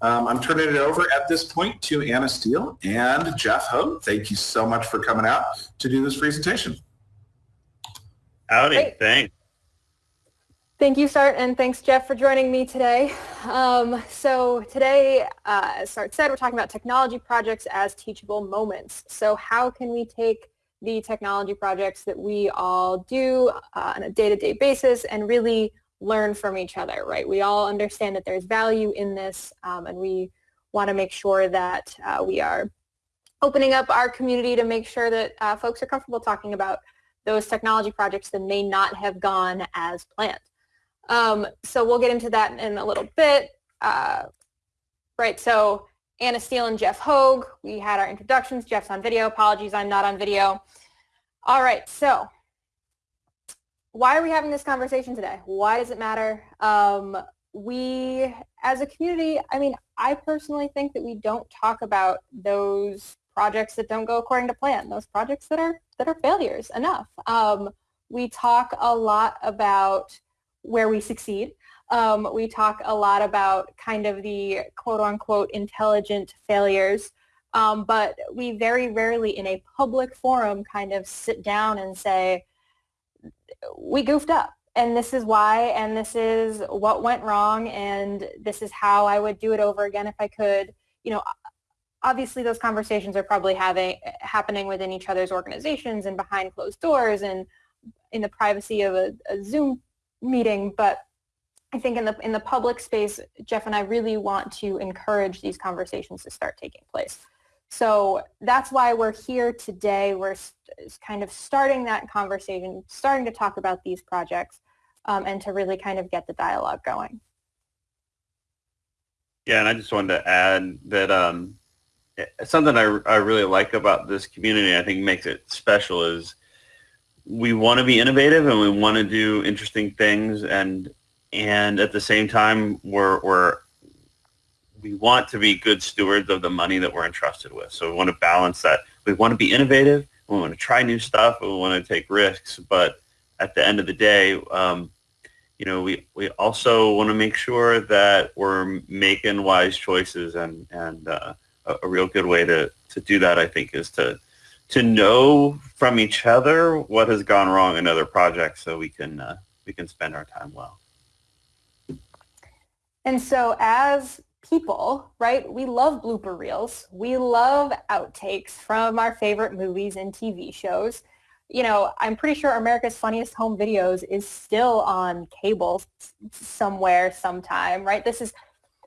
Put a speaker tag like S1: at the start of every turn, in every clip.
S1: Um, I'm turning it over at this point to Anna Steele and Jeff Hogue. Thank you so much for coming out to do this presentation.
S2: Howdy, Great. thanks.
S3: Thank you, Sart, and thanks, Jeff, for joining me today. Um, so today, uh, as Sart said, we're talking about technology projects as teachable moments. So how can we take the technology projects that we all do uh, on a day-to-day -day basis and really learn from each other, right? We all understand that there's value in this um, and we want to make sure that uh, we are opening up our community to make sure that uh, folks are comfortable talking about those technology projects that may not have gone as planned. Um, so we'll get into that in a little bit. Uh, right, so Anna Steele and Jeff Hogue, we had our introductions. Jeff's on video. Apologies, I'm not on video. All right, so why are we having this conversation today? Why does it matter? Um, we, as a community, I mean, I personally think that we don't talk about those projects that don't go according to plan, those projects that are that are failures enough. Um, we talk a lot about where we succeed. Um, we talk a lot about kind of the quote unquote intelligent failures, um, but we very rarely in a public forum kind of sit down and say, we goofed up and this is why and this is what went wrong and this is how I would do it over again if I could. You know, obviously those conversations are probably having happening within each other's organizations and behind closed doors and in the privacy of a, a Zoom meeting, but I think in the in the public space, Jeff and I really want to encourage these conversations to start taking place. So that's why we're here today. We're kind of starting that conversation, starting to talk about these projects um, and to really kind of get the dialogue going.
S2: Yeah, and I just wanted to add that um, something I, I really like about this community, I think makes it special is we want to be innovative and we want to do interesting things and and at the same time we're, we're we want to be good stewards of the money that we're entrusted with. So we want to balance that. We want to be innovative. We want to try new stuff. We want to take risks. But at the end of the day, um, you know, we, we also want to make sure that we're making wise choices and, and uh, a, a real good way to, to do that, I think, is to, to know from each other what has gone wrong in other projects so we can, uh, we can spend our time well.
S3: And so as people, right, we love blooper reels. We love outtakes from our favorite movies and TV shows. You know, I'm pretty sure America's Funniest Home Videos is still on cable somewhere sometime, right? This is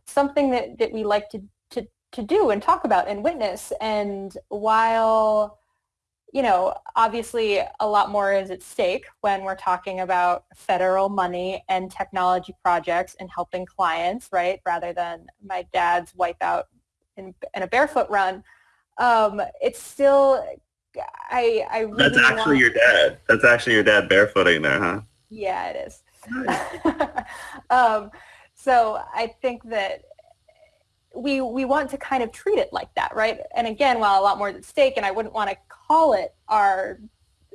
S3: something that, that we like to, to, to do and talk about and witness. And while you know, obviously a lot more is at stake when we're talking about federal money and technology projects and helping clients, right, rather than my dad's wipeout in, in a barefoot run. Um, it's still, I, I really
S2: That's actually your dad. That's actually your dad barefooting there, huh?
S3: Yeah, it is. um, so I think that we we want to kind of treat it like that, right? And again, while a lot more is at stake, and I wouldn't want to call it our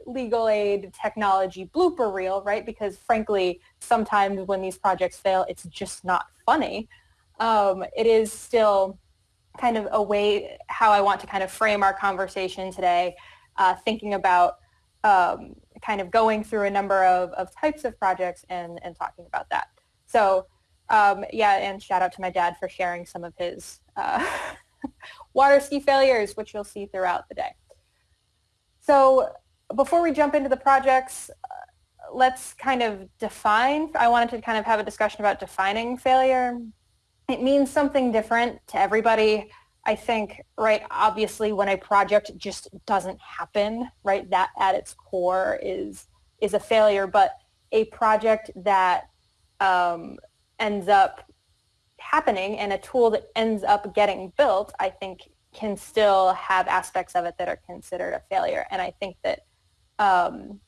S3: legal aid technology blooper reel, right? Because frankly, sometimes when these projects fail, it's just not funny. Um, it is still kind of a way how I want to kind of frame our conversation today, uh, thinking about um, kind of going through a number of, of types of projects and, and talking about that. So um, yeah, and shout out to my dad for sharing some of his uh, water ski failures, which you'll see throughout the day. So before we jump into the projects, uh, let's kind of define, I wanted to kind of have a discussion about defining failure. It means something different to everybody. I think, right, obviously when a project just doesn't happen, right, that at its core is, is a failure, but a project that um, ends up happening and a tool that ends up getting built, I think can still have aspects of it that are considered a failure. And I think that um,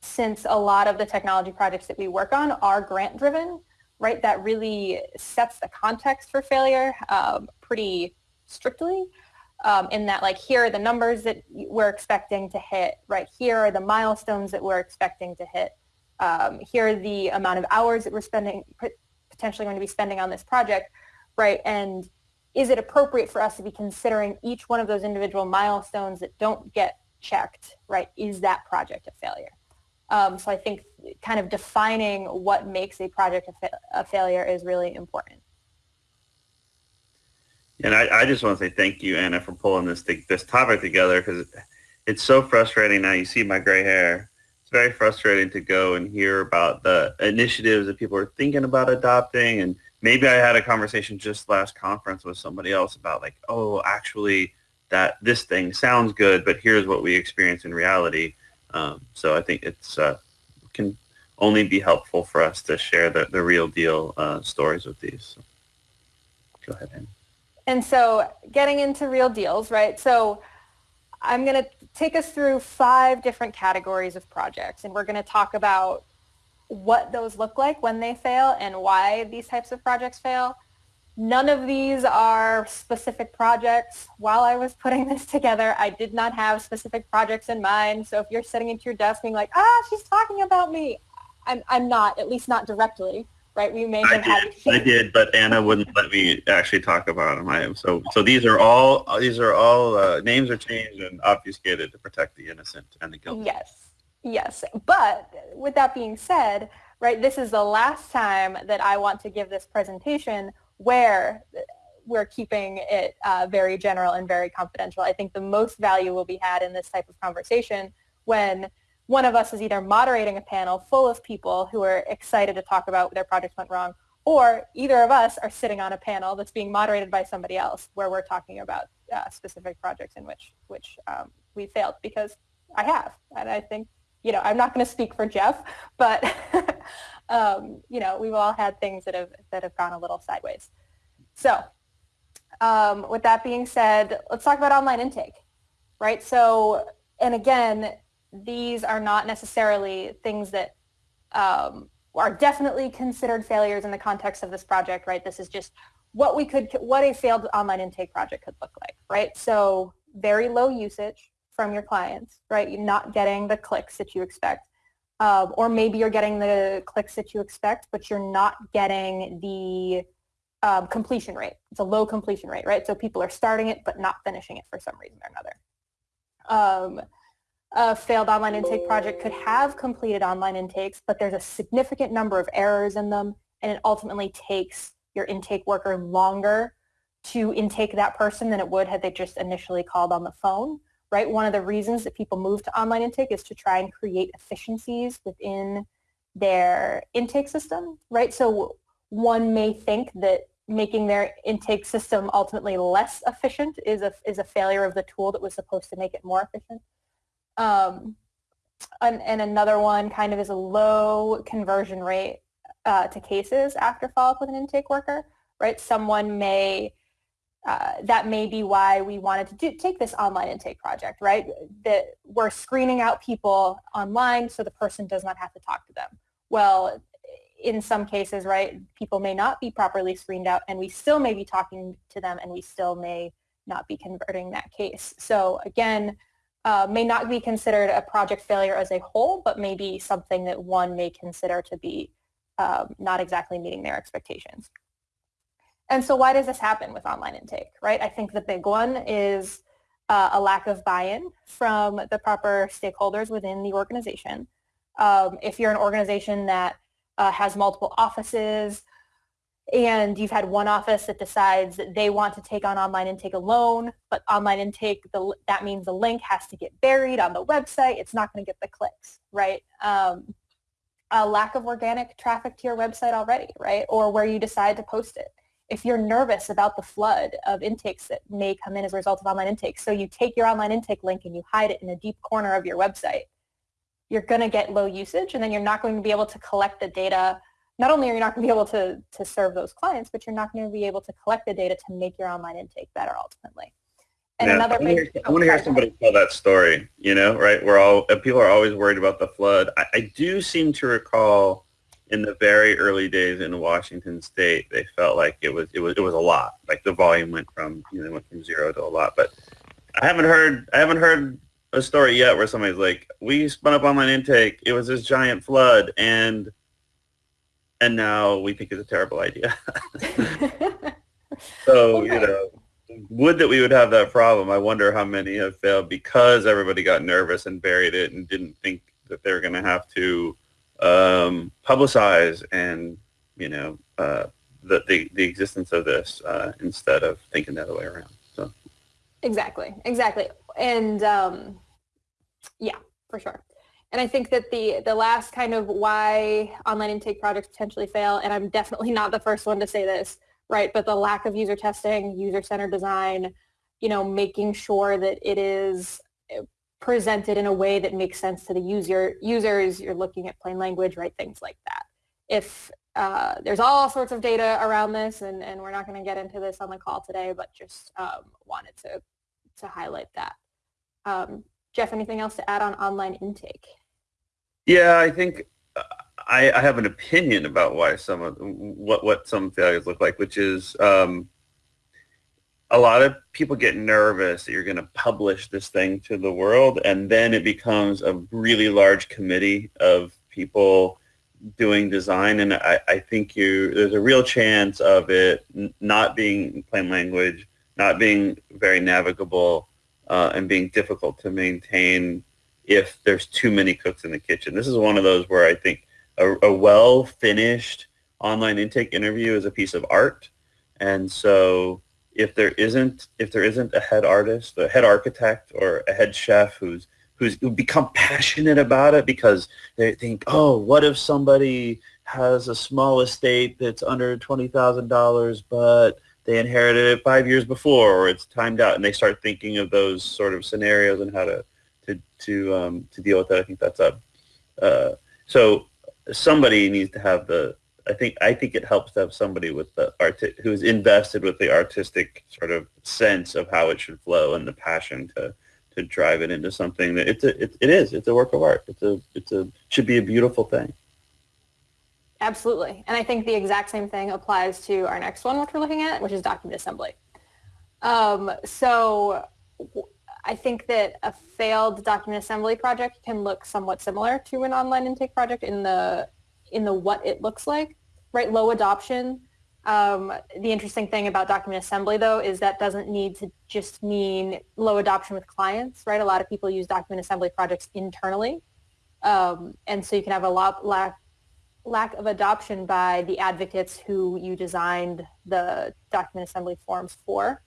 S3: since a lot of the technology projects that we work on are grant driven, right, that really sets the context for failure um, pretty strictly. Um, in that like here are the numbers that we're expecting to hit, right here are the milestones that we're expecting to hit, um, here are the amount of hours that we're spending potentially going to be spending on this project, right? And is it appropriate for us to be considering each one of those individual milestones that don't get checked, right? Is that project a failure? Um, so I think kind of defining what makes a project a, fa- a failure is really important.
S2: And I, I, just want to say thank you, Anna, for pulling this this topic together because it's so frustrating now. You see my gray hair. It's very frustrating to go and hear about the initiatives that people are thinking about adopting. And maybe I had a conversation just last conference with somebody else about like, oh, actually, that this thing sounds good, but here's what we experience in reality. Um, so I think it's uh, can only be helpful for us to share the, the real deal uh, stories with these. So go ahead, Anna.
S3: And so getting into real deals, right? So I'm going to take us through five different categories of projects, and we're going to talk about what those look like when they fail and why these types of projects fail. None of these are specific projects. While I was putting this together, I did not have specific projects in mind. So if you're sitting at your desk being like, ah, she's talking about me, I'm, I'm not, at least not directly right? We may have
S2: I did. I did, but Anna wouldn't let me actually talk about them. I am so so. These are all these are all uh, names are changed and obfuscated to protect the innocent and the guilty.
S3: Yes, yes. But with that being said, right, this is the last time that I want to give this presentation where we're keeping it uh, very general and very confidential. I think the most value will be had in this type of conversation when one of us is either moderating a panel full of people who are excited to talk about their projects went wrong, or either of us are sitting on a panel that's being moderated by somebody else where we're talking about uh, specific projects in which which um, we failed because I have, and I think you know I'm not going to speak for Jeff, but um, you know we've all had things that have that have gone a little sideways. So um, with that being said, let's talk about online intake, right? So and again, these are not necessarily things that um, are definitely considered failures in the context of this project, right? This is just what we could, what a failed online intake project could look like, right? So very low usage from your clients, right? You're not getting the clicks that you expect. Um, or maybe you're getting the clicks that you expect, but you're not getting the um, completion rate. It's a low completion rate, right? So people are starting it, but not finishing it for some reason or another. Um, a failed online intake project could have completed online intakes, but there's a significant number of errors in them, and it ultimately takes your intake worker longer to intake that person than it would had they just initially called on the phone, right? One of the reasons that people move to online intake is to try and create efficiencies within their intake system, right? So one may think that making their intake system ultimately less efficient is a, is a failure of the tool that was supposed to make it more efficient. Um, and, and, another one kind of is a low conversion rate uh, to cases after follow-up with an intake worker, right? Someone may, uh, that may be why we wanted to do, take this online intake project, right? That we're screening out people online so the person does not have to talk to them. Well, in some cases, right, people may not be properly screened out and we still may be talking to them and we still may not be converting that case. So again, uh, may not be considered a project failure as a whole, but maybe something that one may consider to be um, not exactly meeting their expectations. And so why does this happen with online intake, right? I think the big one is uh, a lack of buy-in from the proper stakeholders within the organization. Um, if you're an organization that uh, has multiple offices, and you've had one office that decides that they want to take on online intake alone, but online intake, the, that means the link has to get buried on the website. It's not going to get the clicks, right? Um, a lack of organic traffic to your website already, right? Or where you decide to post it. If you're nervous about the flood of intakes that may come in as a result of online intakes, so you take your online intake link and you hide it in a deep corner of your website, you're going to get low usage and then you're not going to be able to collect the data not only are you not going to be able to, to serve those clients, but you're not going to be able to collect the data to make your online intake better ultimately.
S2: And yeah, another I want, hear, I want to hear somebody tell that story, you know, right? We're all, people are always worried about the flood. I, I do seem to recall in the very early days in Washington state, they felt like it was, it was, it was a lot. Like the volume went from, you know, went from zero to a lot, but I haven't heard, I haven't heard a story yet where somebody's like, we spun up online intake. It was this giant flood and and now we think it's a terrible idea. so okay. you know, would that we would have that problem. I wonder how many have failed because everybody got nervous and buried it and didn't think that they're going to have to um, publicize and you know uh, the, the the existence of this uh, instead of thinking the other way around. So
S3: exactly, exactly, and um, yeah, for sure. And I think that the the last kind of why online intake projects potentially fail, and I'm definitely not the first one to say this, right? But the lack of user testing, user-centered design, you know, making sure that it is presented in a way that makes sense to the user users. You're looking at plain language, right? Things like that. If uh, there's all sorts of data around this, and, and we're not going to get into this on the call today, but just um, wanted to to highlight that. Um, Jeff, anything else to add on online intake?
S2: Yeah, I think uh, I, I, have an opinion about why some of what what some failures look like, which is um, a lot of people get nervous that you're going to publish this thing to the world, and then it becomes a really large committee of people doing design, and I, I think you there's a real chance of it not being plain language, not being very navigable, uh, and being difficult to maintain if there's too many cooks in the kitchen. This is one of those where I think a, a well-finished online intake interview is a piece of art. And so if there isn't if there isn't a head artist, a head architect, or a head chef who's who's who become passionate about it because they think, oh, what if somebody has a small estate that's under twenty thousand dollars, but they inherited it five years before, or it's timed out, and they start thinking of those sort of scenarios and how to to to um, to deal with that. I think that's a uh, so somebody needs to have the. I think I think it helps to have somebody with the art who's invested with the artistic sort of sense of how it should flow and the passion to to drive it into something that it's a it, it is it's a work of art. It's a it's a should be a beautiful thing.
S3: Absolutely, and I think the exact same thing applies to our next one, which we're looking at, which is document assembly. Um, so I think that a failed document assembly project can look somewhat similar to an online intake project in the in the what it looks like, right? Low adoption. Um, the interesting thing about document assembly, though, is that doesn't need to just mean low adoption with clients, right? A lot of people use document assembly projects internally, um, and so you can have a lot lack lack of adoption by the advocates who you designed the document assembly forms for.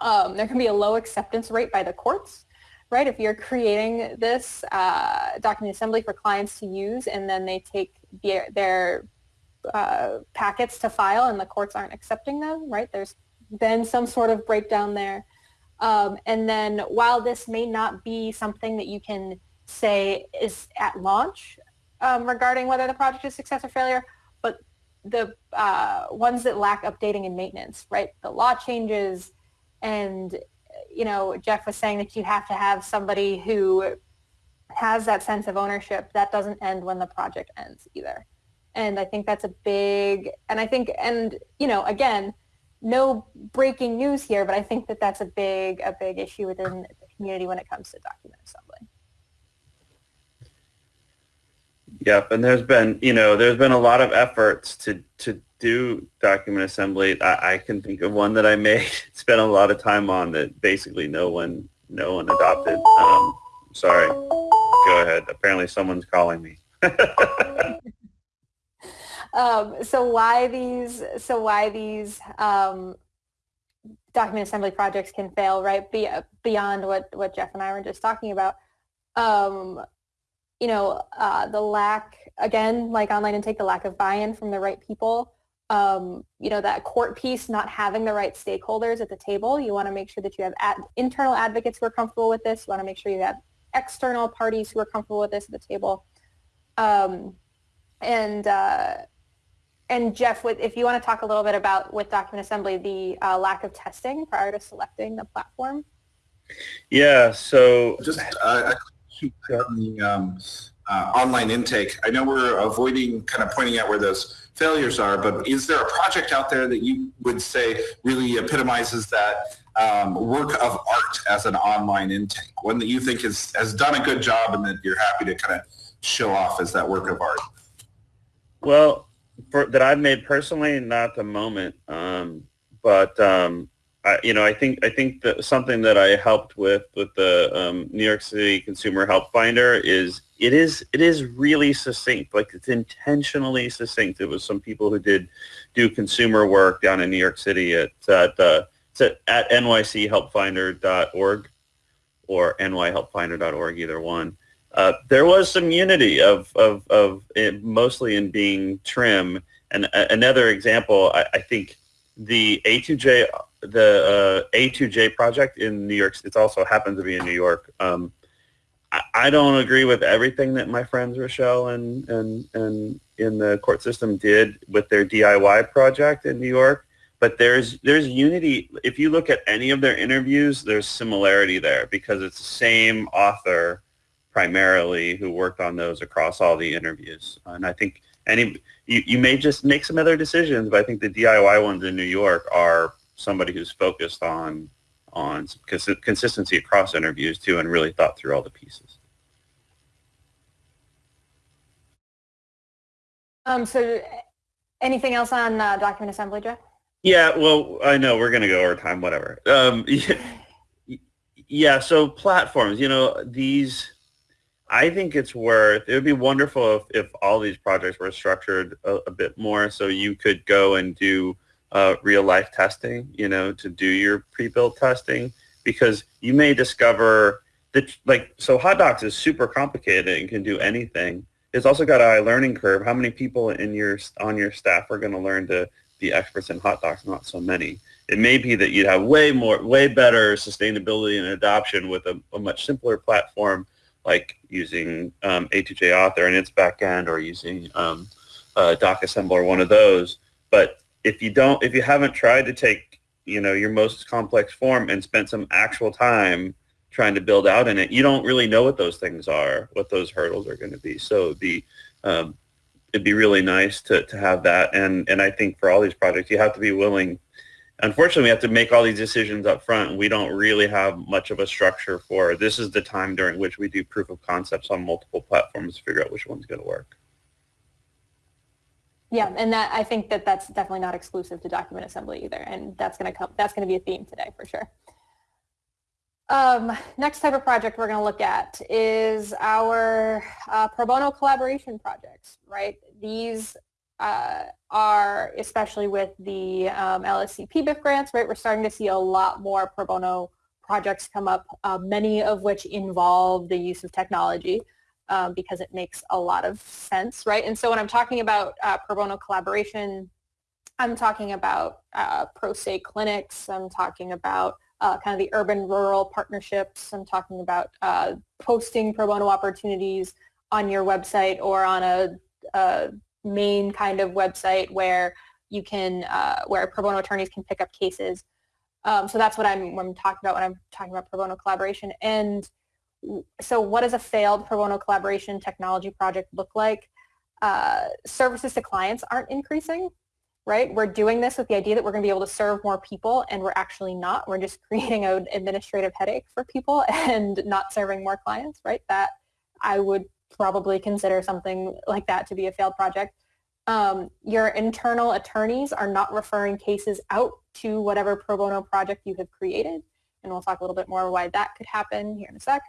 S3: Um, there can be a low acceptance rate by the courts, right? If you're creating this uh, document assembly for clients to use and then they take their, their uh, packets to file and the courts aren't accepting them, right? There's been some sort of breakdown there. Um, and then while this may not be something that you can say is at launch um, regarding whether the project is success or failure, but the uh, ones that lack updating and maintenance, right? The law changes, and, you know, Jeff was saying that you have to have somebody who has that sense of ownership. That doesn't end when the project ends either. And I think that's a big, and I think, and, you know, again, no breaking news here, but I think that that's a big, a big issue within the community when it comes to document assembly.
S2: Yep, and there's been, you know, there's been a lot of efforts to to do document assembly. I, I, can think of one that I made, spent a lot of time on that basically no one, no one adopted. Um, sorry. Go ahead. Apparently someone's calling me.
S3: um, so why these, so why these um, document assembly projects can fail, right? Be, beyond what, what Jeff and I were just talking about. Um, you know, uh, the lack, again, like online intake, the lack of buy-in from the right people, um, you know, that court piece, not having the right stakeholders at the table. You want to make sure that you have ad- internal advocates who are comfortable with this. You want to make sure you have external parties who are comfortable with this at the table. Um, and uh, and Jeff, with, if you want to talk a little bit about with document assembly, the uh, lack of testing prior to selecting the platform.
S2: Yeah. So
S1: just uh, on the um, uh, online intake. I know we're avoiding kind of pointing out where those failures are, but is there a project out there that you would say really epitomizes that um, work of art as an online intake? One that you think has, has done a good job and that you're happy to kind of show off as that work of art?
S2: Well, for, that I've made personally, not the moment, um, but um, I, you know, I think I think that something that I helped with with the um, New York City Consumer Help Finder is it is it is really succinct. Like it's intentionally succinct. It was some people who did do consumer work down in New York City at at, uh, at, at nychelpfinder.org or nyhelpfinder.org, either one. Uh, there was some unity of of of mostly in being trim. And a, another example, I, I think the A2J the uh, A2J project in New York. It also happens to be in New York. Um, I, I, don't agree with everything that my friends Rochelle and and and in the court system did with their DIY project in New York. But there's there's unity. If you look at any of their interviews, there's similarity there because it's the same author primarily who worked on those across all the interviews. And I think any you, you may just make some other decisions, but I think the DIY ones in New York are somebody who's focused on on cons- consistency across interviews too and really thought through all the pieces.
S3: Um, so anything else on uh, document assembly, Jeff?
S2: Yeah, well, I know we're going to go over time, whatever. Um, yeah, so platforms, you know, these, I think it's worth, it would be wonderful if, if all these projects were structured a, a bit more so you could go and do uh, real life testing, you know, to do your pre-built testing because you may discover that like, so HotDocs is super complicated and can do anything. It's also got a high learning curve. How many people in your, on your staff are going to learn to be experts in HotDocs? Not so many. It may be that you'd have way more, way better sustainability and adoption with a, a much simpler platform like using um, A2J Author and its backend or using um, uh, Assembler, one of those. But if you don't, if you haven't tried to take, you know, your most complex form and spent some actual time trying to build out in it, you don't really know what those things are, what those hurdles are going to be. So it'd be, um, it'd be really nice to, to have that. And, and I think for all these projects, you have to be willing. Unfortunately, we have to make all these decisions up front. We don't really have much of a structure for this is the time during which we do proof of concepts on multiple platforms to figure out which one's going to work.
S3: Yeah, and that I think that that's definitely not exclusive to document assembly either, and that's going to come. That's going to be a theme today for sure. Um, next type of project we're going to look at is our uh, pro bono collaboration projects. Right, these uh, are especially with the um, LSC PBIF grants. Right, we're starting to see a lot more pro bono projects come up, uh, many of which involve the use of technology um, because it makes a lot of sense, right? And so when I'm talking about uh, pro bono collaboration, I'm talking about uh, pro se clinics. I'm talking about uh, kind of the urban-rural partnerships. I'm talking about uh, posting pro bono opportunities on your website or on a, a main kind of website where you can, uh, where pro bono attorneys can pick up cases. Um, so that's what I'm, what I'm talking about when I'm talking about pro bono collaboration. And so what does a failed pro bono collaboration technology project look like? Uh, services to clients aren't increasing, right? We're doing this with the idea that we're going to be able to serve more people and we're actually not. We're just creating an administrative headache for people and not serving more clients, right? That I would probably consider something like that to be a failed project. Um, your internal attorneys are not referring cases out to whatever pro bono project you have created. And we'll talk a little bit more why that could happen here in a sec.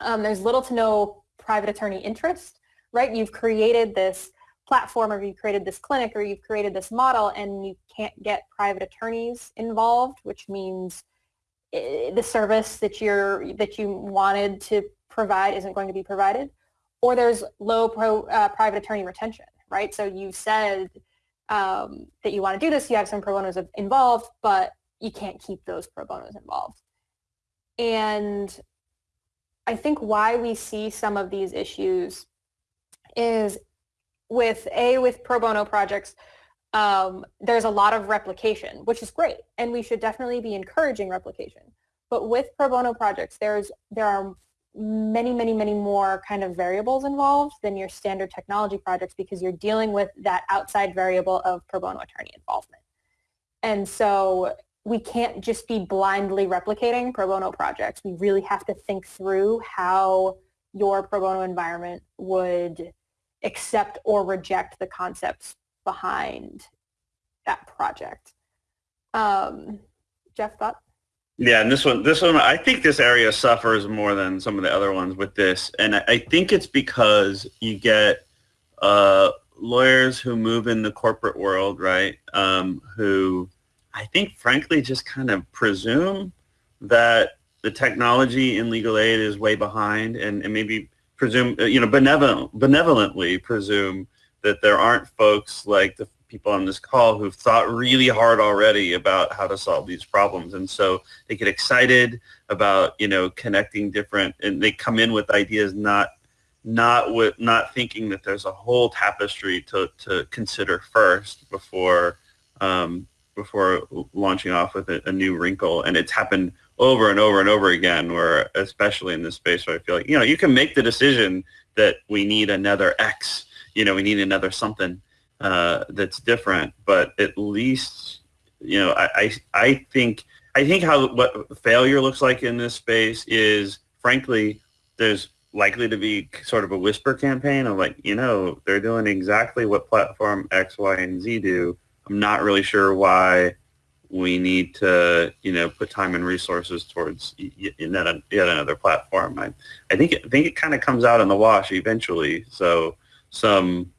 S3: Um, there's little to no private attorney interest, right? You've created this platform or you've created this clinic or you've created this model and you can't get private attorneys involved, which means eh, the service that you're that you wanted to provide isn't going to be provided, or there's low pro, uh, private attorney retention, right? So you said um, that you want to do this, you have some pro bonos involved, but you can't keep those pro bonos involved. And I think why we see some of these issues is with a with pro bono projects um, there's a lot of replication which is great and we should definitely be encouraging replication but with pro bono projects there's there are many many many more kind of variables involved than your standard technology projects because you're dealing with that outside variable of pro bono attorney involvement and so we can't just be blindly replicating pro bono projects. We really have to think through how your pro bono environment would accept or reject the concepts behind that project. Um, Jeff thought?
S2: Yeah, and this one, this one, I think this area suffers more than some of the other ones with this, and I, I think it's because you get uh, lawyers who move in the corporate world, right? Um, who I think, frankly, just kind of presume that the technology in legal aid is way behind, and, and maybe presume, uh, you know, benevolent, benevolently presume that there aren't folks like the people on this call who've thought really hard already about how to solve these problems. And so they get excited about, you know, connecting different, and they come in with ideas not not with not thinking that there's a whole tapestry to, to consider first before um, before launching off with a, a, new wrinkle. And it's happened over and over and over again where especially in this space where I feel like, you know, you can make the decision that we need another X, you know, we need another something uh, that's different. But at least, you know, I, I, I think I think how what failure looks like in this space is, frankly, there's likely to be sort of a whisper campaign of like, you know, they're doing exactly what platform X, Y, and Z do. I'm not really sure why we need to, you know, put time and resources towards yet, yet another platform. I, I think I think it kind of comes out in the wash eventually. So some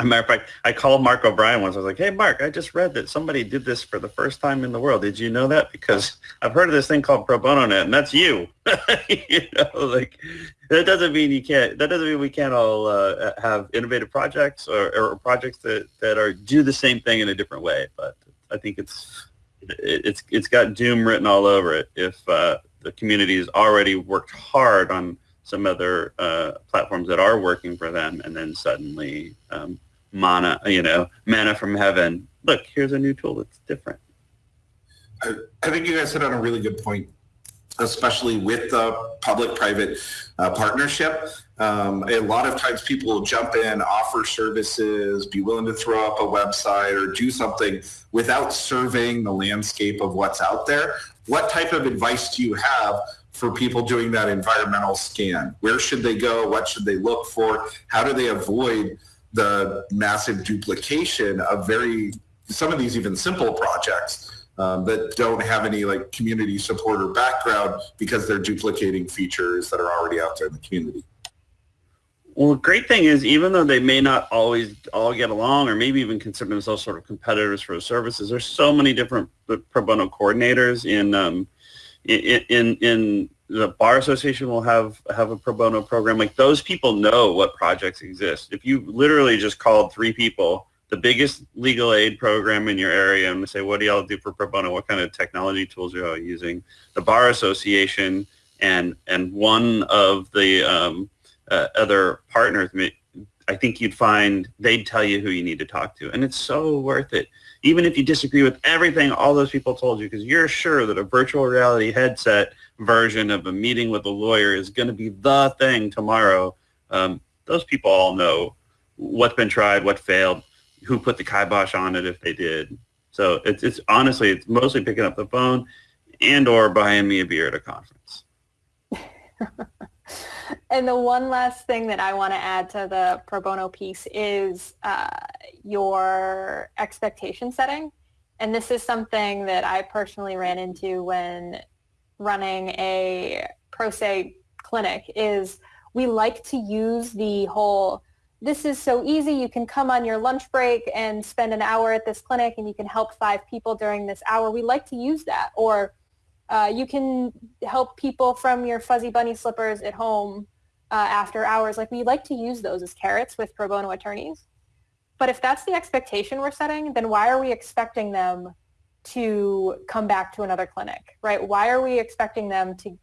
S2: a matter of fact, I called Mark O'Brien once. I was like, "Hey, Mark, I just read that somebody did this for the first time in the world. Did you know that? Because I've heard of this thing called Pro Bono Net, and that's you. you know, like that doesn't mean you can't. That doesn't mean we can't all uh, have innovative projects or, or, projects that that are do the same thing in a different way. But I think it's it's it's got doom written all over it if uh, the community has already worked hard on some other uh, platforms that are working for them, and then suddenly um, mana, you know, manna from heaven. Look, here's a new tool that's different.
S1: I, I think you guys hit on a really good point, especially with the public-private uh, partnership. Um, a lot of times people will jump in, offer services, be willing to throw up a website or do something without surveying the landscape of what's out there. What type of advice do you have for people doing that environmental scan? Where should they go? What should they look for? How do they avoid the massive duplication of very, some of these even simple projects um, that don't have any like community support or background because they're duplicating features that are already out there in the community?
S2: Well, the great thing is, even though they may not always all get along or maybe even consider themselves sort of competitors for services, there's so many different pro bono coordinators in um, in in the bar association will have have a pro bono program. Like those people know what projects exist. If you literally just called three people the biggest legal aid program in your area and say what do y'all do for pro bono? What kind of technology tools are y'all using? The bar association and and one of the um, uh, other partners i think you'd find they'd tell you who you need to talk to and it's so worth it even if you disagree with everything all those people told you, because you're sure that a virtual reality headset version of a meeting with a lawyer is going to be the thing tomorrow, um, those people all know what's been tried, what failed, who put the kibosh on it if they did. So it's, it's honestly, it's mostly picking up the phone and or buying me a beer at a conference.
S3: and the one last thing that I want to add to the pro bono piece is uh, your expectation setting. And this is something that I personally ran into when running a pro se clinic is we like to use the whole this is so easy. You can come on your lunch break and spend an hour at this clinic and you can help five people during this hour. We like to use that. Or uh, you can help people from your fuzzy bunny slippers at home uh, after hours. Like we like to use those as carrots with pro bono attorneys. But if that's the expectation we're setting, then why are we expecting them to come back to another clinic, right? Why are we expecting them to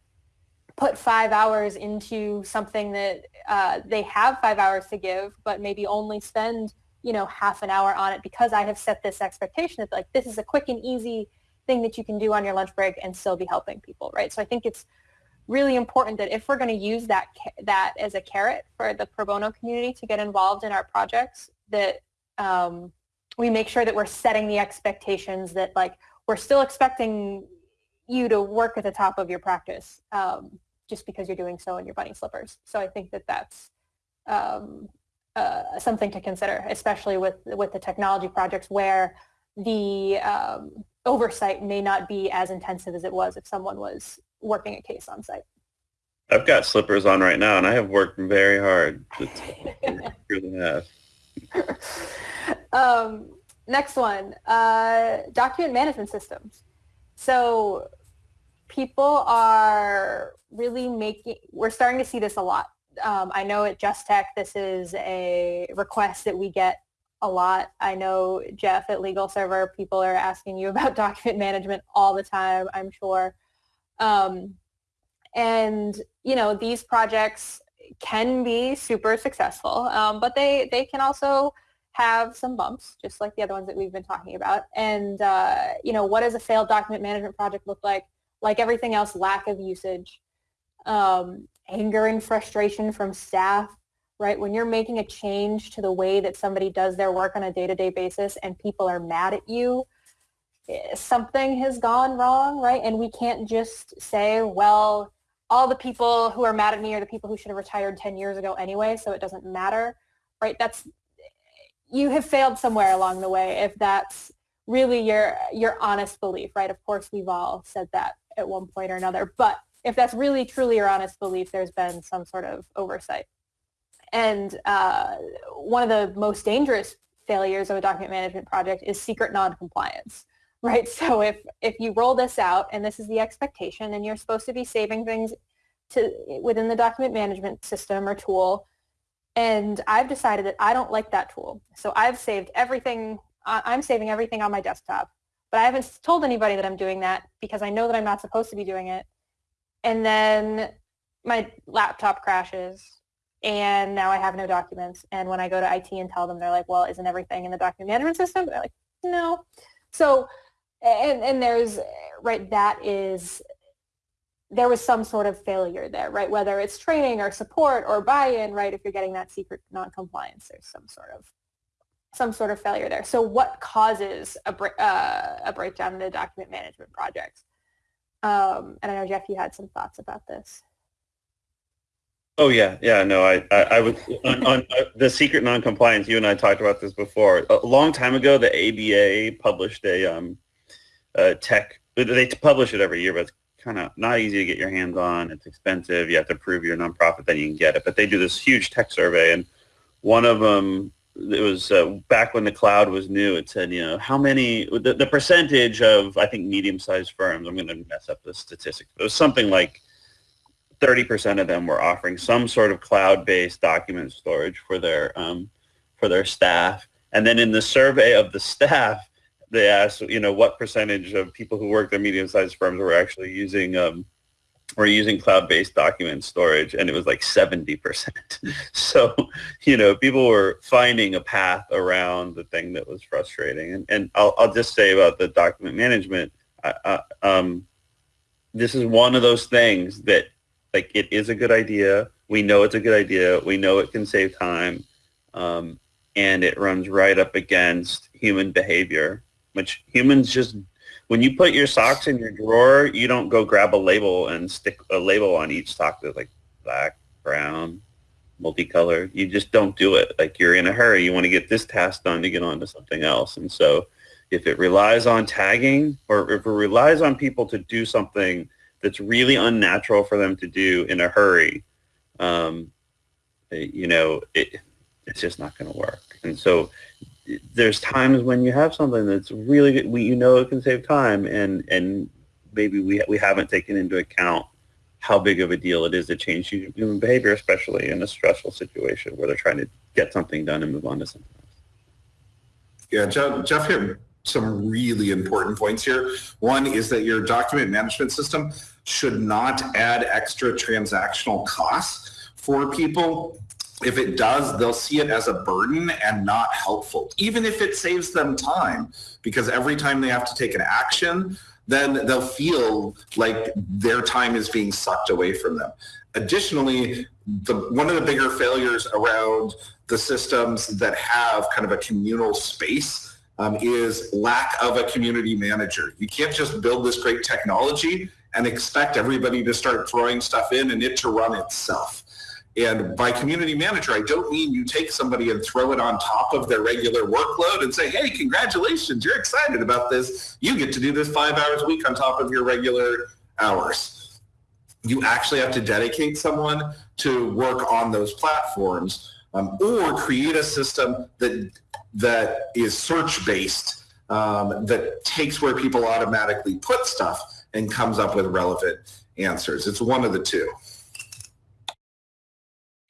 S3: put five hours into something that uh, they have five hours to give, but maybe only spend, you know, half an hour on it because I have set this expectation that like this is a quick and easy thing that you can do on your lunch break and still be helping people, right? So I think it's really important that if we're going to use that that as a carrot for the pro bono community to get involved in our projects, that um, we make sure that we're setting the expectations that like we're still expecting you to work at the top of your practice um, just because you're doing so in your bunny slippers. So I think that that's um, uh, something to consider, especially with with the technology projects where the um, oversight may not be as intensive as it was if someone was working a case on site.
S2: I've got slippers on right now, and I have worked very hard. have.
S3: um, next one, uh, document management systems. So people are really making, we're starting to see this a lot. Um, I know at JustTech, this is a request that we get a lot. I know Jeff at LegalServer, people are asking you about document management all the time, I'm sure. Um, and, you know, these projects can be super successful, um, but they, they can also have some bumps, just like the other ones that we've been talking about. And, uh, you know, what does a failed document management project look like? Like everything else, lack of usage, um, anger and frustration from staff, right? When you're making a change to the way that somebody does their work on a day-to-day basis and people are mad at you, eh, something has gone wrong, right? And we can't just say, well, all the people who are mad at me are the people who should have retired 10 years ago anyway, so it doesn't matter, right? That's, you have failed somewhere along the way if that's really your, your honest belief, right? Of course, we've all said that at one point or another, but if that's really truly your honest belief, there's been some sort of oversight. And uh, one of the most dangerous failures of a document management project is secret non-compliance, right? So if, if you roll this out and this is the expectation and you're supposed to be saving things to within the document management system or tool, and I've decided that I don't like that tool. So I've saved everything, I'm saving everything on my desktop, but I haven't told anybody that I'm doing that because I know that I'm not supposed to be doing it. And then my laptop crashes and now I have no documents. And when I go to IT and tell them, they're like, well, isn't everything in the document management system? They're like, no. So, and, and there's, right, that is, there was some sort of failure there, right? Whether it's training or support or buy-in, right? If you're getting that secret non-compliance, there's some sort of some sort of failure there. So what causes a, uh, a breakdown in the document management project? Um, and I know, Jeff, you had some thoughts about this.
S2: Oh yeah, yeah. No, I, I, I was on, on uh, the secret non-compliance. You and I talked about this before. A long time ago, the ABA published a um, tech. They publish it every year, but it's kind of not easy to get your hands on. It's expensive. You have to prove you're a nonprofit, then you can get it. But they do this huge tech survey, and one of them, it was uh, back when the cloud was new. It said, you know, how many the, the percentage of I think medium-sized firms. I'm going to mess up the statistics. It was something like 30% of them were offering some sort of cloud-based document storage for their um, for their staff. And then in the survey of the staff, they asked, you know, what percentage of people who worked at medium-sized firms were actually using um, were using cloud-based document storage, and it was like 70%. so, you know, people were finding a path around the thing that was frustrating. And, and I'll, I'll just say about the document management, um, this is one of those things that like it is a good idea. We know it's a good idea. We know it can save time. Um, and it runs right up against human behavior, which humans just, when you put your socks in your drawer, you don't go grab a label and stick a label on each sock that's like black, brown, multicolored. You just don't do it. Like you're in a hurry. You want to get this task done to get on to something else. And so if it relies on tagging or if it relies on people to do something that's really unnatural for them to do in a hurry, um, you know, it, it's just not going to work. And so there's times when you have something that's really good, we, you know it can save time and, and maybe we, we haven't taken into account how big of a deal it is to change human behavior, especially in a stressful situation where they're trying to get something done and move on to something else.
S1: Yeah, Jeff, Jeff hit some really important points here. One is that your document management system should not add extra transactional costs for people. If it does, they'll see it as a burden and not helpful, even if it saves them time, because every time they have to take an action, then they'll feel like their time is being sucked away from them. Additionally, the, one of the bigger failures around the systems that have kind of a communal space um, is lack of a community manager. You can't just build this great technology and expect everybody to start throwing stuff in and it to run itself. And by community manager, I don't mean you take somebody and throw it on top of their regular workload and say, hey, congratulations, you're excited about this. You get to do this five hours a week on top of your regular hours. You actually have to dedicate someone to work on those platforms um, or create a system that, that is search-based um, that takes where people automatically put stuff and comes up with relevant answers. It's one of the two.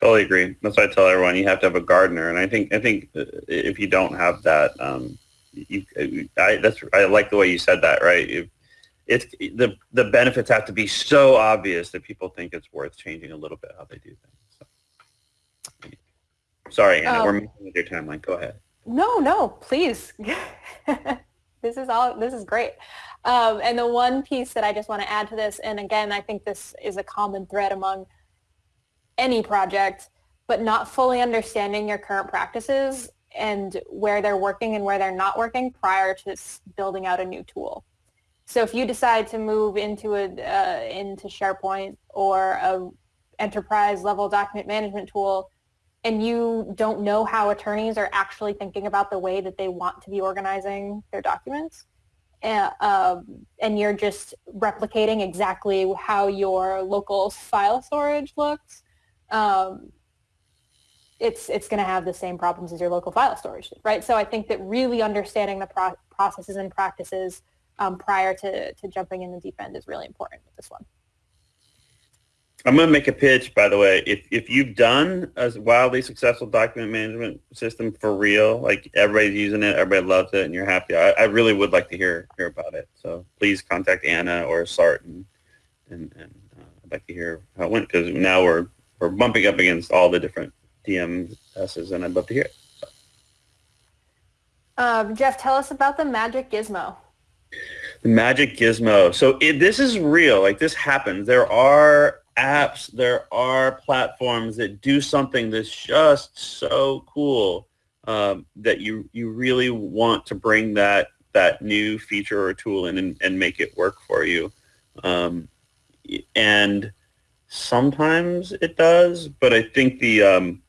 S2: Totally agree. That's why I tell everyone you have to have a gardener, and I think I think uh, if you don't have that, um, you, I that's I like the way you said that. Right? If, it's the the benefits have to be so obvious that people think it's worth changing a little bit how they do things. So. Sorry, Anna, um, we're messing with your timeline. Go ahead.
S3: No, no, please. this is all. This is great. Um, and the one piece that I just want to add to this, and again, I think this is a common thread among any project, but not fully understanding your current practices and where they're working and where they're not working prior to building out a new tool. So if you decide to move into a uh, into SharePoint or a enterprise level document management tool, and you don't know how attorneys are actually thinking about the way that they want to be organizing their documents, and, uh, and you're just replicating exactly how your local file storage looks, um, it's it's going to have the same problems as your local file storage, right? So I think that really understanding the pro processes and practices um, prior to, to jumping in the deep end is really important with this one.
S2: I'm going to make a pitch, by the way. If, if you've done a wildly successful document management system for real, like everybody's using it, everybody loves it, and you're happy, I, I really would like to hear hear about it. So please contact Anna or Sart, and, and, and uh, I'd like to hear how it went, because now we're we're bumping up against all the different DMSs, and I'd love to hear it. So.
S3: Um, Jeff, tell us about the Magic Gizmo.
S2: The Magic Gizmo. So it, this is real. Like this happens. There are apps, there are platforms that do something that's just so cool um, that you you really want to bring that that new feature or tool in and, and make it work for you. Um, and Sometimes it does, but I think the um,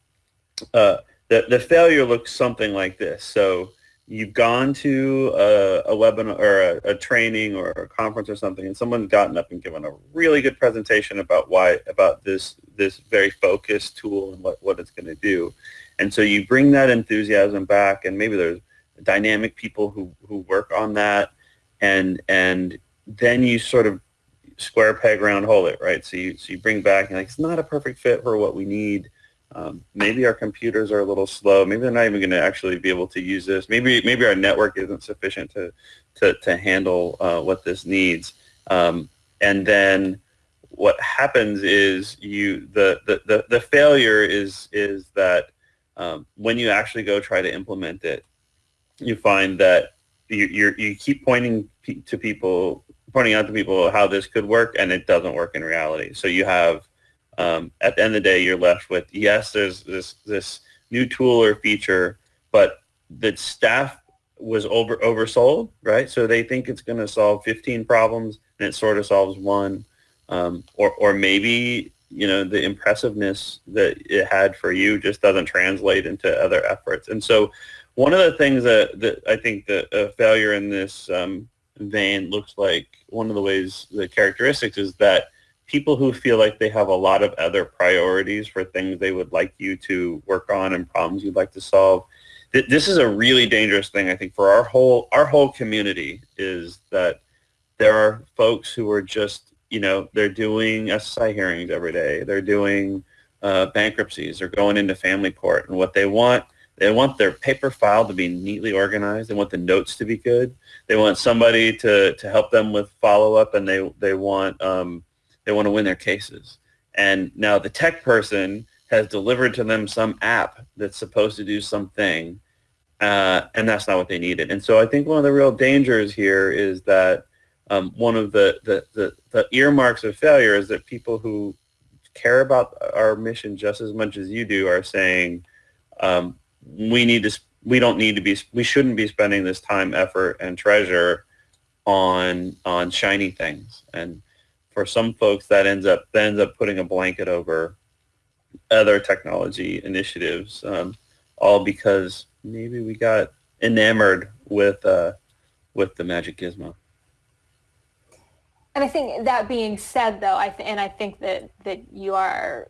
S2: uh, the the failure looks something like this. So you've gone to a, a webinar or a, a, training or a conference or something, and someone's gotten up and given a really good presentation about why about this this very focused tool and what what it's going to do. And so you bring that enthusiasm back, and maybe there's dynamic people who who work on that, and and then you sort of square peg round hole it, right? So you, so you bring back, and like, it's not a perfect fit for what we need. Um, maybe our computers are a little slow. Maybe they're not even going to actually be able to use this. Maybe maybe our network isn't sufficient to to, to handle uh, what this needs. Um, and then what happens is you the the, the, the failure is is that um, when you actually go try to implement it, you find that you you you keep pointing to people pointing out to people how this could work and it doesn't work in reality. So you have, um, at the end of the day, you're left with, yes, there's this, this new tool or feature, but the staff was over oversold, right? So they think it's going to solve 15 problems and it sort of solves one. Um, or, or maybe, you know, the impressiveness that it had for you just doesn't translate into other efforts. And so one of the things that, that I think that a failure in this um, vein looks like one of the ways, the characteristics is that people who feel like they have a lot of other priorities for things they would like you to work on and problems you'd like to solve. This is a really dangerous thing, I think, for our whole our whole community is that there are folks who are just, you know, they're doing SSI hearings every day. They're doing uh, bankruptcies. They're going into family court. And what they want they want their paper file to be neatly organized. They want the notes to be good. They want somebody to, to help them with follow-up, and they, they, want, um, they want to win their cases. And now the tech person has delivered to them some app that's supposed to do something, uh, and that's not what they needed. And so I think one of the real dangers here is that um, one of the, the, the, the earmarks of failure is that people who care about our mission just as much as you do are saying, um, we need to we don't need to be we shouldn't be spending this time effort and treasure on on shiny things and for some folks that ends up that ends up putting a blanket over other technology initiatives, um, all because maybe we got enamored with uh, with the magic gizmo.
S3: And I think that being said, though, I and I think that that you are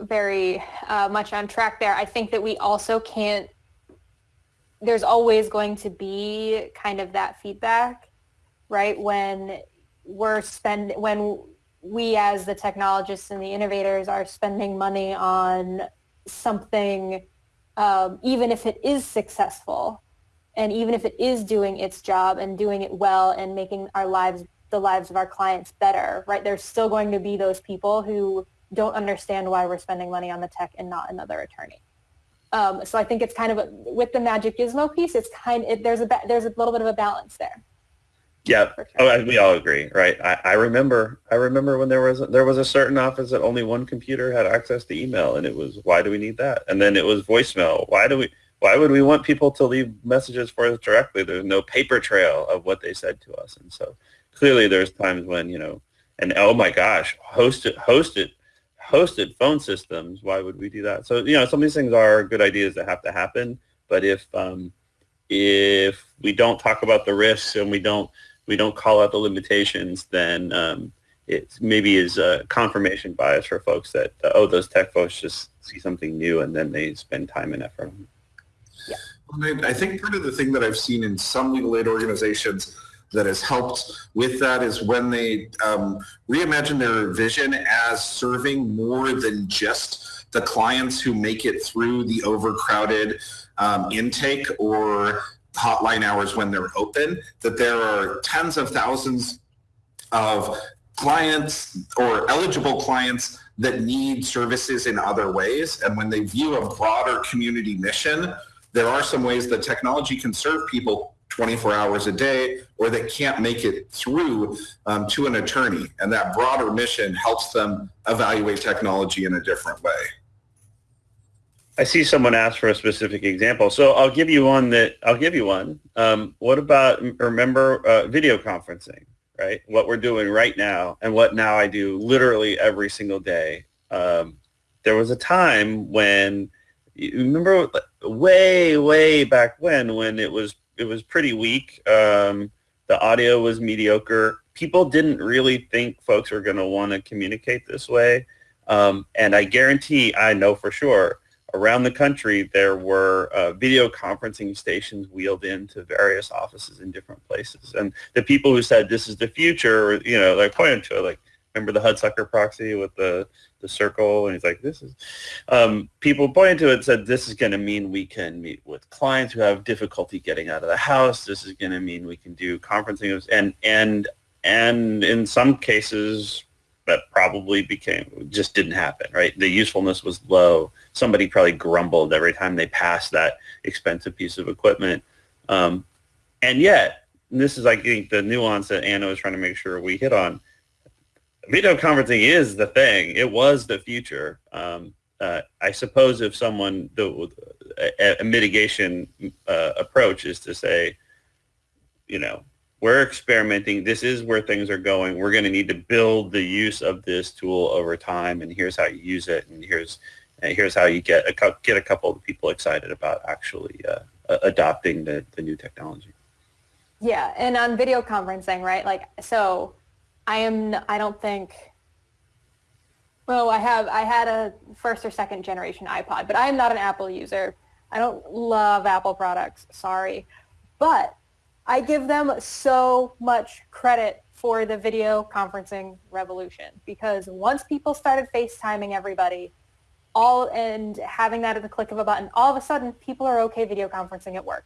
S3: very uh, much on track there. I think that we also can't. There's always going to be kind of that feedback, right? When we're spend when we as the technologists and the innovators are spending money on something, um, even if it is successful, and even if it is doing its job and doing it well and making our lives the lives of our clients better, right? There's still going to be those people who don't understand why we're spending money on the tech and not another attorney. Um, so I think it's kind of a, with the Magic Gizmo piece, it's kind it, there's a there's a little bit of a balance there.
S2: Yeah, oh, we all agree, right? I, I remember, I remember when there was there was a certain office that only one computer had access to email, and it was why do we need that? And then it was voicemail. Why do we? Why would we want people to leave messages for us directly? There's no paper trail of what they said to us, and so clearly there's times when you know, and oh my gosh, hosted hosted hosted phone systems. Why would we do that? So you know, some of these things are good ideas that have to happen, but if um, if we don't talk about the risks and we don't we don't call out the limitations, then um, it maybe is a confirmation bias for folks that uh, oh those tech folks just see something new and then they spend time and effort. on it.
S1: I I think part of the thing that I've seen in some legal aid organizations that has helped with that is when they um, reimagine their vision as serving more than just the clients who make it through the overcrowded um, intake or hotline hours when they're open, that there are tens of thousands of clients or eligible clients that need services in other ways. And when they view a broader community mission, there are some ways that technology can serve people 24 hours a day or that can't make it through um, to an attorney. And that broader mission helps them evaluate technology in a different way.
S2: I see someone ask for a specific example, so I'll give you one that I'll give you one. Um, what about remember uh, video conferencing, right? What we're doing right now, and what now I do literally every single day. Um, there was a time when remember way way back when when it was it was pretty weak. Um, the audio was mediocre. People didn't really think folks were going to want to communicate this way, um, and I guarantee, I know for sure around the country, there were uh, video conferencing stations wheeled into various offices in different places. And the people who said this is the future, you know, like pointed to it, like remember the Hudsucker proxy with the the circle, and he's like, this is. Um, people pointed to it and said this is going to mean we can meet with clients who have difficulty getting out of the house. This is going to mean we can do conferencing, and and and in some cases that probably became just didn't happen right? The usefulness was low. Somebody probably grumbled every time they passed that expensive piece of equipment. Um, and yet and this is i think the nuance that anna was trying to make sure we hit on. Video conferencing is the thing. It was the future. Um, uh, i suppose if someone the a, a mitigation uh, approach is to say you know we're experimenting. This is where things are going. We're going to need to build the use of this tool over time, and here's how you use it, and here's and here's how you get a get a couple of people excited about actually uh, adopting the, the new technology.
S3: Yeah, and on video conferencing, right? Like, so I am. I don't think. Well, I have. I had a first or second generation iPod, but I am not an Apple user. I don't love Apple products. Sorry, but I give them so much credit for the video conferencing revolution because once people started FaceTiming everybody, all and having that at the click of a button, all of a sudden people are okay video conferencing at work.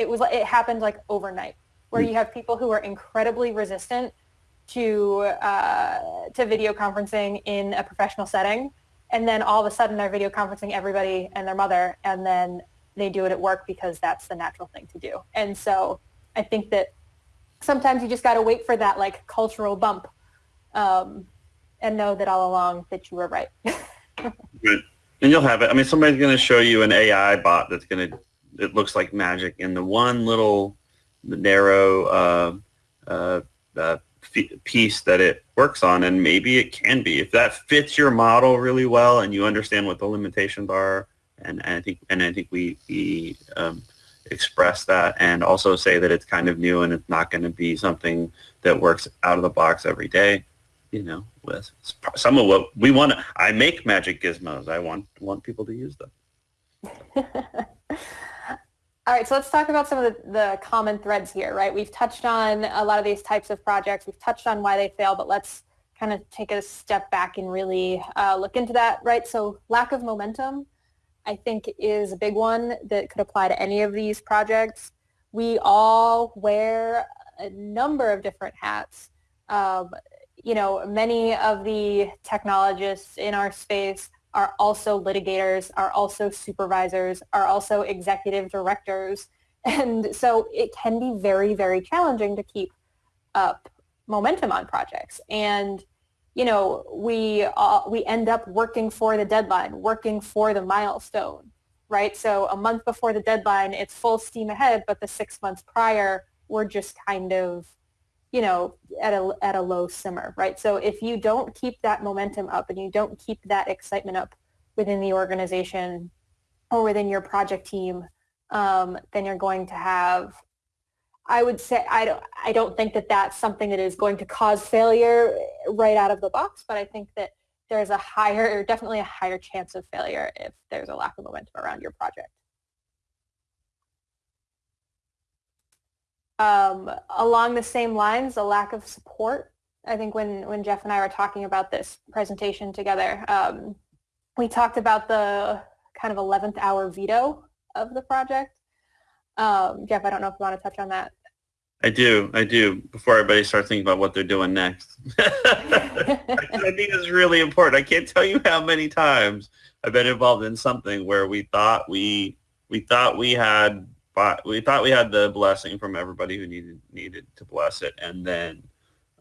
S3: It was it happened like overnight, where you have people who are incredibly resistant to uh, to video conferencing in a professional setting, and then all of a sudden they're video conferencing everybody and their mother, and then they do it at work because that's the natural thing to do. And so I think that sometimes you just got to wait for that like cultural bump, um, and know that all along that you were right.
S2: And you'll have it. I mean, somebody's going to show you an AI bot that's going to it looks like magic, and the one little narrow uh, uh, uh, piece that it works on, and maybe it can be if that fits your model really well, and you understand what the limitations are. And, and I think and I think we we um, express that, and also say that it's kind of new and it's not going to be something that works out of the box every day. You know, with some of what we want. To, I make magic gizmos. I want want people to use them.
S3: All right, so let's talk about some of the, the, common threads here, right? We've touched on a lot of these types of projects. We've touched on why they fail, but let's kind of take a step back and really uh, look into that, right? So lack of momentum, I think, is a big one that could apply to any of these projects. We all wear a number of different hats. Um, you know, many of the technologists in our space are also litigators, are also supervisors, are also executive directors. And so it can be very, very challenging to keep up momentum on projects. And, you know, we, uh, we end up working for the deadline, working for the milestone, right? So a month before the deadline, it's full steam ahead, but the six months prior, we're just kind of you know, at a, at a low simmer, right? So if you don't keep that momentum up and you don't keep that excitement up within the organization or within your project team, um, then you're going to have, I would say, I don't, I don't think that that's something that is going to cause failure right out of the box, but I think that there's a higher, or definitely a higher chance of failure if there's a lack of momentum around your project. Um, along the same lines, a lack of support. I think when, when Jeff and I were talking about this presentation together, um, we talked about the kind of 11th hour veto of the project. Um, Jeff, I don't know if you want to touch on that.
S2: I do, I do. Before everybody starts thinking about what they're doing next, I think it's really important. I can't tell you how many times I've been involved in something where we thought we we thought we had we thought we had the blessing from everybody who needed needed to bless it, and then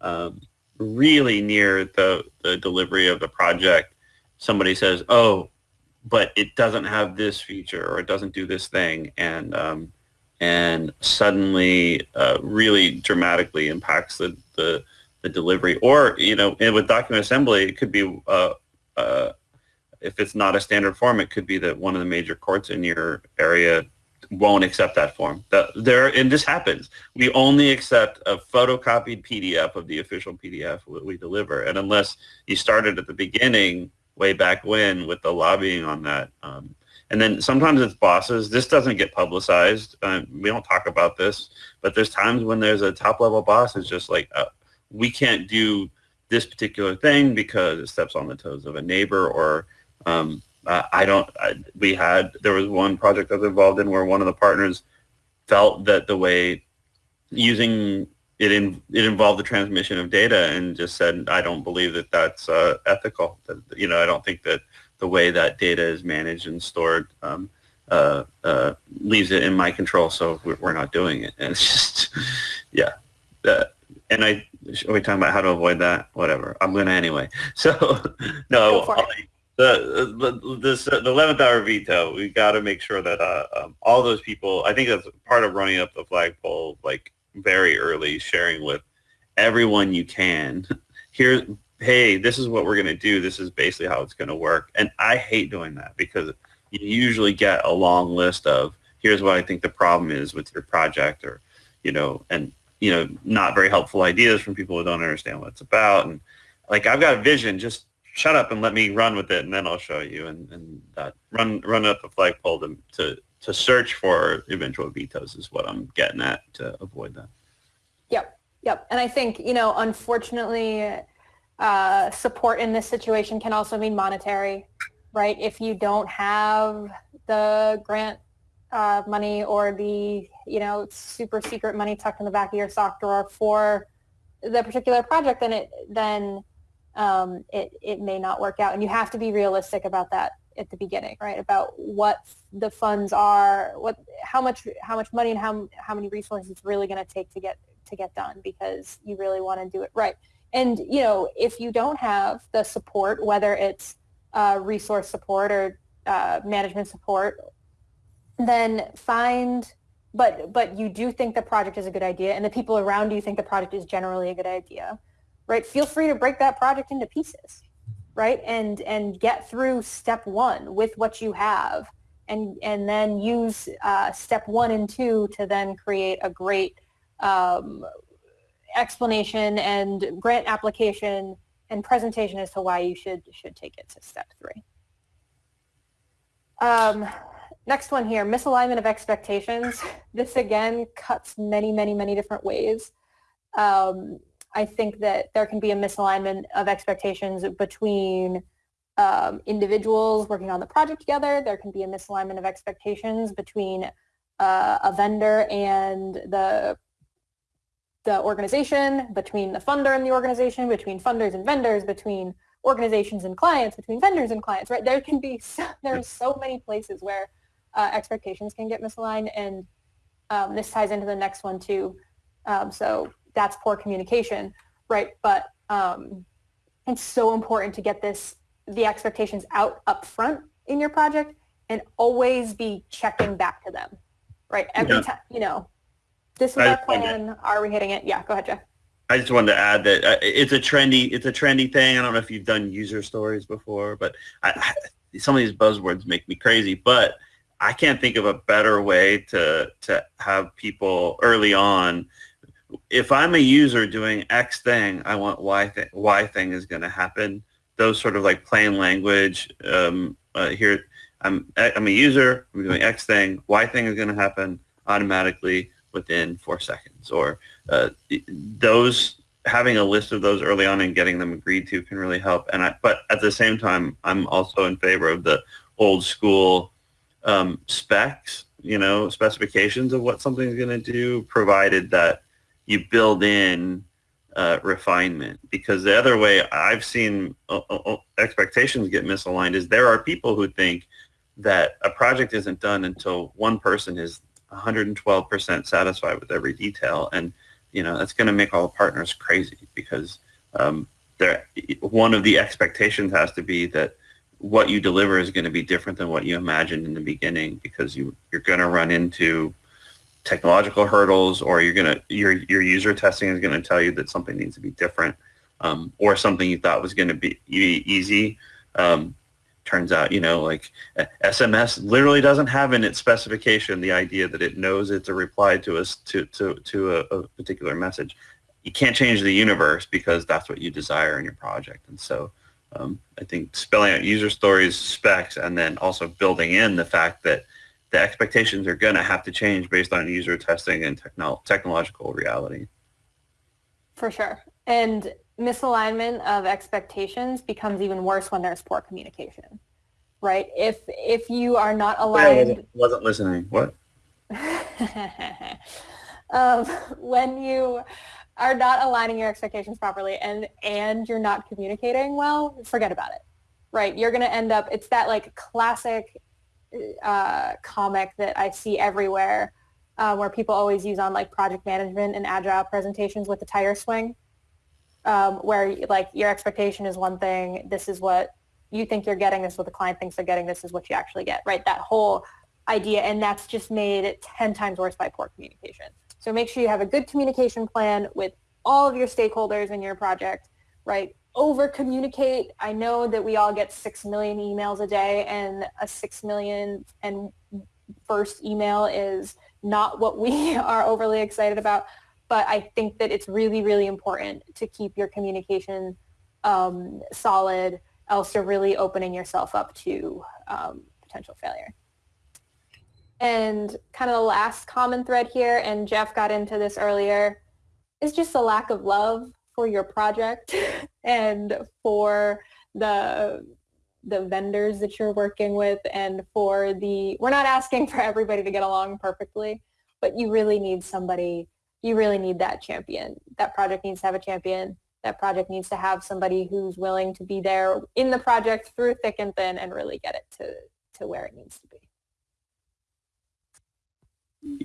S2: um, really near the the delivery of the project, somebody says, "Oh, but it doesn't have this feature or it doesn't do this thing," and um, and suddenly uh, really dramatically impacts the, the the delivery. Or you know, with document assembly, it could be. Uh, uh, if it's not a standard form, it could be that one of the major courts in your area won't accept that form. The, there, and this happens. We only accept a photocopied PDF of the official PDF that we deliver, and unless you started at the beginning, way back when, with the lobbying on that. Um, and then sometimes it's bosses. This doesn't get publicized. Um, we don't talk about this, but there's times when there's a top level boss is just like, uh, we can't do this particular thing because it steps on the toes of a neighbor or um, uh, I don't. I, we had there was one project I was involved in where one of the partners felt that the way using it in, it involved the transmission of data and just said I don't believe that that's uh, ethical. That, you know, I don't think that the way that data is managed and stored um, uh, uh leaves it in my control. So we're, not doing it. And it's just yeah. Uh, and I are we talking about how to avoid that? Whatever. I'm gonna anyway. So no the the this the eleventh hour veto. We got to make sure that uh, um, all those people. I think that's part of running up the flagpole, like very early, sharing with everyone you can. Here, hey, this is what we're gonna do. This is basically how it's gonna work. And I hate doing that because you usually get a long list of here's what I think the problem is with your project, or you know, and you know, not very helpful ideas from people who don't understand what it's about. And like I've got a vision, just shut up and let me run with it, and then I'll show you. And, and uh, run run up the flagpole to, to to search for eventual vetoes is what I'm getting at to avoid that.
S3: Yep, yep. And I think you know, unfortunately, uh, support in this situation can also mean monetary, right? If you don't have the grant uh, money or the you know super secret money tucked in the back of your sock drawer for the particular project, then it then um, it, it may not work out. And you have to be realistic about that at the beginning, right? About what the funds are, what, how much, how much money and how, how many resources it's really going to take to get, to get done because you really want to do it right. And, you know, if you don't have the support, whether it's uh, resource support or uh, management support, then find but but you do think the project is a good idea and the people around you think the project is generally a good idea right? Feel free to break that project into pieces right? And and get through step one with what you have and and then use uh, step one and two to then create a great um, explanation and grant application and presentation as to why you should should take it to step three um, next one here, misalignment of expectations. This again cuts many, many, many different ways. Um, I think that there can be a misalignment of expectations between um, individuals working on the project together. There can be a misalignment of expectations between uh, a vendor and the the organization, between the funder and the organization, between funders and vendors, between organizations and clients, between vendors and clients, right? There can be, so, there's so many places where uh, expectations can get misaligned and um, this ties into the next one too. Um, so that's poor communication, right? But um, it's so important to get this, the expectations out up front in your project and always be checking back to them, right? Every yeah. time, you know, this is I, our plan. Are we hitting it? Yeah, go ahead, Jeff.
S2: I just wanted to add that uh, it's a trendy it's a trendy thing. I don't know if you've done user stories before, but I, I, some of these buzzwords make me crazy. But I can't think of a better way to to have people early on. If I'm a user doing X thing, I want Y thing. Y thing is going to happen. Those sort of like plain language. Um, uh, here, I'm I'm a user. I'm doing X thing. Y thing is going to happen automatically within four seconds or uh, those having a list of those early on and getting them agreed to can really help and I, but at the same time I'm also in favor of the old school um, specs you know specifications of what something's going to do provided that you build in uh, refinement because the other way I've seen uh, uh, uh expectations get misaligned is there are people who think that a project isn't done until one person is 112% satisfied with every detail. And, you know, that's going to make all partners crazy because um, one of the expectations has to be that what you deliver is going to be different than what you imagined in the beginning because you, you're going to run into technological hurdles or you're going to, your, your user testing is going to tell you that something needs to be different um, or something you thought was going to be easy. Um, turns out, you know, like SMS literally doesn't have in its specification the idea that it knows it's a reply to us to, to, to a, a, particular message. You can't change the universe because that's what you desire in your project. And so um, I think spelling out user stories, specs, and then also building in the fact that the expectations are going to have to change based on user testing and techno technological reality.
S3: For sure. And misalignment of expectations becomes even worse when there's poor communication, right? If if you are not aligned,
S2: I wasn't, wasn't listening. What?
S3: um, when you are not aligning your expectations properly and and you're not communicating well, forget about it, right? You're going to end up. It's that like classic uh, comic that I see everywhere. Uh, where people always use on like project management and agile presentations with the tire swing um, where like your expectation is one thing, this is what you think you're getting, this is what the client thinks they're getting, this is what you actually get, right? That whole idea, and that's just made 10 times worse by poor communication. So make sure you have a good communication plan with all of your stakeholders in your project, right? Over communicate. I know that we all get 6 million emails a day and a 6 million and first email is not what we are overly excited about but I think that it's really, really important to keep your communication um, solid, else you're really opening yourself up to um, potential failure. And kind of the last common thread here, and Jeff got into this earlier, is just a lack of love for your project and for the the vendors that you're working with and for the we're not asking for everybody to get along perfectly but you really need somebody you really need that champion. That project needs to have a champion. That project needs to have somebody who's willing to be there in the project through thick and thin and really get it to, to where it needs to be.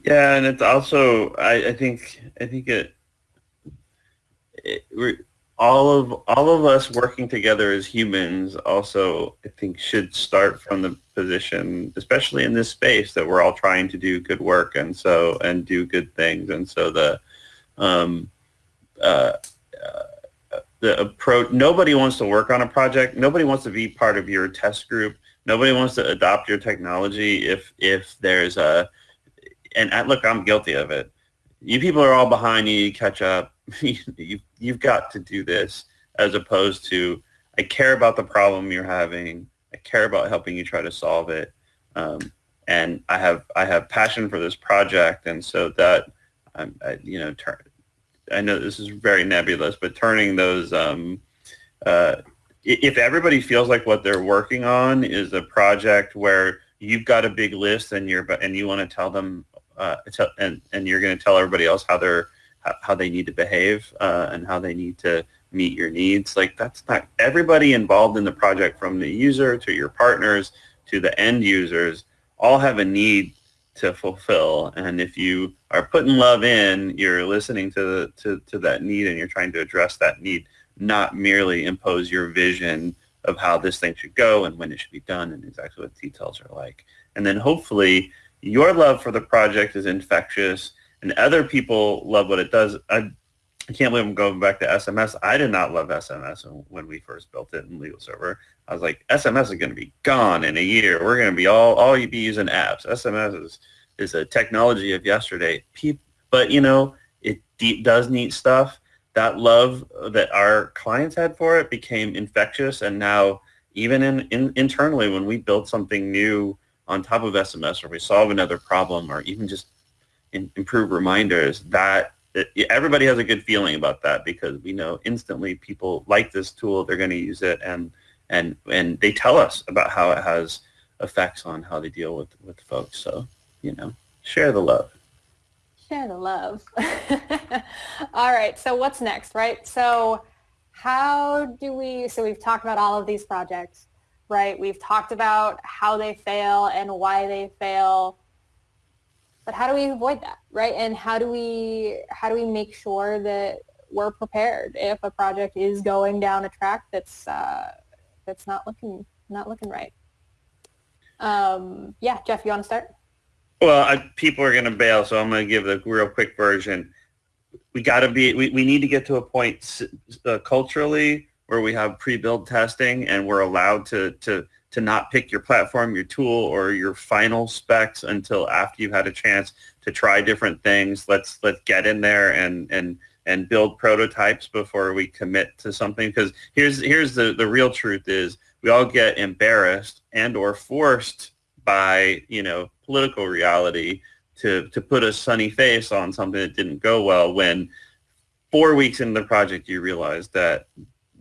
S2: Yeah, and it's also I, I think I think it, it all of all of us working together as humans also I think should start from the position, especially in this space, that we're all trying to do good work and so and do good things. And so the um, uh, uh, the approach nobody wants to work on a project. Nobody wants to be part of your test group. Nobody wants to adopt your technology if if there's a and look, I'm guilty of it. You people are all behind you. You catch up you, you've got to do this as opposed to I care about the problem you're having. I care about helping you try to solve it. Um, and I have I have passion for this project, and so that I'm I, you know turn. I know this is very nebulous, but turning those um, uh, if everybody feels like what they're working on is a project where you've got a big list and you're and you want to tell them uh, and and you're going to tell everybody else how they're how they need to behave uh, and how they need to meet your needs. Like that's not everybody involved in the project from the user to your partners to the end users all have a need to fulfill. And if you are putting love in, you're listening to, to, to that need and you're trying to address that need, not merely impose your vision of how this thing should go and when it should be done and exactly what details are like. And then hopefully your love for the project is infectious and other people love what it does. I, I can't believe I'm going back to SMS. I did not love SMS when we first built it in LegalServer. I was like, SMS is going to be gone in a year. We're going to be all all you be using apps. SMS is is a technology of yesterday. but you know, it does neat stuff. That love that our clients had for it became infectious, and now even in, in internally when we build something new on top of SMS, or we solve another problem, or even just improve reminders, that uh, everybody has a good feeling about that because we know instantly people like this tool, they're going to use it, and and and they tell us about how it has effects on how they deal with with folks. So you know, share the love.
S3: Share the love. all right. So what's next, right? So how do we? So we've talked about all of these projects, right? We've talked about how they fail and why they fail but how do we avoid that, right? And how do we how do we make sure that we're prepared if a project is going down a track that's uh, that's not looking not looking right? Um, yeah, Jeff, you want to start?
S2: Well, I, people are going to bail, so I'm going to give the real quick version. We got to be we, we need to get to a point uh, culturally where we have pre-build testing and we're allowed to to to not pick your platform, your tool, or your final specs until after you've had a chance to try different things. Let's let's get in there and and and build prototypes before we commit to something. Because here's here's the the real truth is we all get embarrassed and or forced by you know political reality to to put a sunny face on something that didn't go well when four weeks into the project you realize that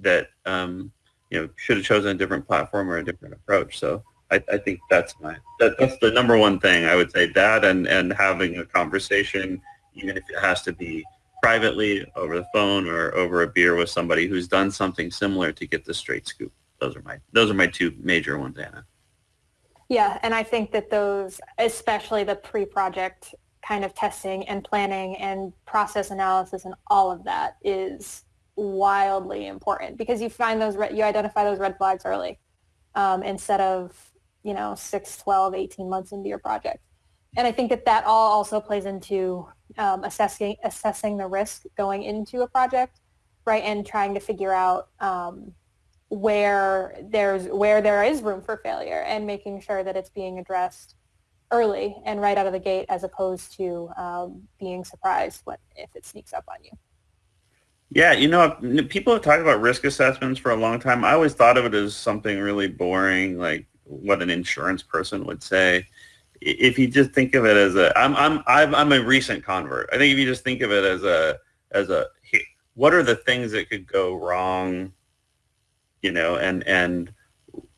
S2: that um, you know should have chosen a different platform or a different approach. So I, I think that's my that, that's the number one thing I would say. That and and having a conversation, even if it has to be privately over the phone or over a beer with somebody who's done something similar to get the straight scoop. Those are my those are my two major ones, Anna.
S3: Yeah, and I think that those, especially the pre-project kind of testing and planning and process analysis and all of that is wildly important because you find those, you identify those red flags early um, instead of, you know, 6, 12, 18 months into your project. And I think that that all also plays into um, assessing, assessing the risk going into a project, right, and trying to figure out um, where there's where there is room for failure and making sure that it's being addressed early and right out of the gate as opposed to um, being surprised when, if it sneaks up on you.
S2: Yeah, you know, people have talked about risk assessments for a long time. I always thought of it as something really boring, like what an insurance person would say. If you just think of it as a, I'm I'm I'm a recent convert. I think if you just think of it as a as a, what are the things that could go wrong, you know, and and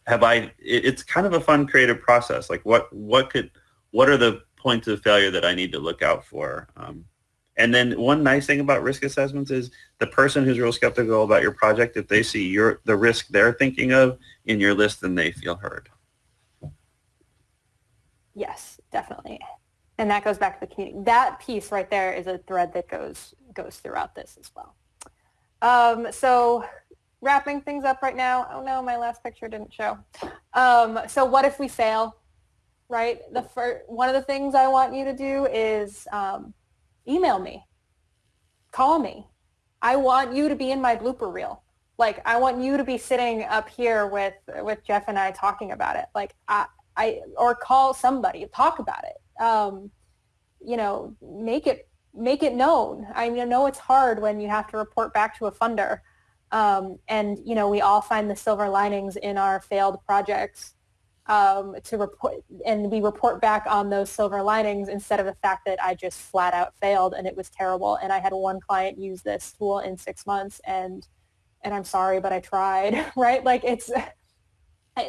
S2: have I? It's kind of a fun creative process. Like what what could what are the points of failure that I need to look out for? Um, and then one nice thing about risk assessments is the person who's real skeptical about your project, if they see your the risk they're thinking of in your list, then they feel heard.
S3: Yes, definitely. And that goes back to the community. That piece right there is a thread that goes goes throughout this as well. Um, so wrapping things up right now. Oh no, my last picture didn't show. Um, so what if we fail? Right. The first, one of the things I want you to do is um, email me, call me. I want you to be in my blooper reel. Like I want you to be sitting up here with with Jeff and I talking about it. Like I, I or call somebody, talk about it. Um, you know, make it make it known. I know it's hard when you have to report back to a funder. Um, and you know, we all find the silver linings in our failed projects um, to report, and we report back on those silver linings instead of the fact that I just flat out failed and it was terrible. And I had one client use this tool in six months, and and I'm sorry, but I tried. Right? Like it's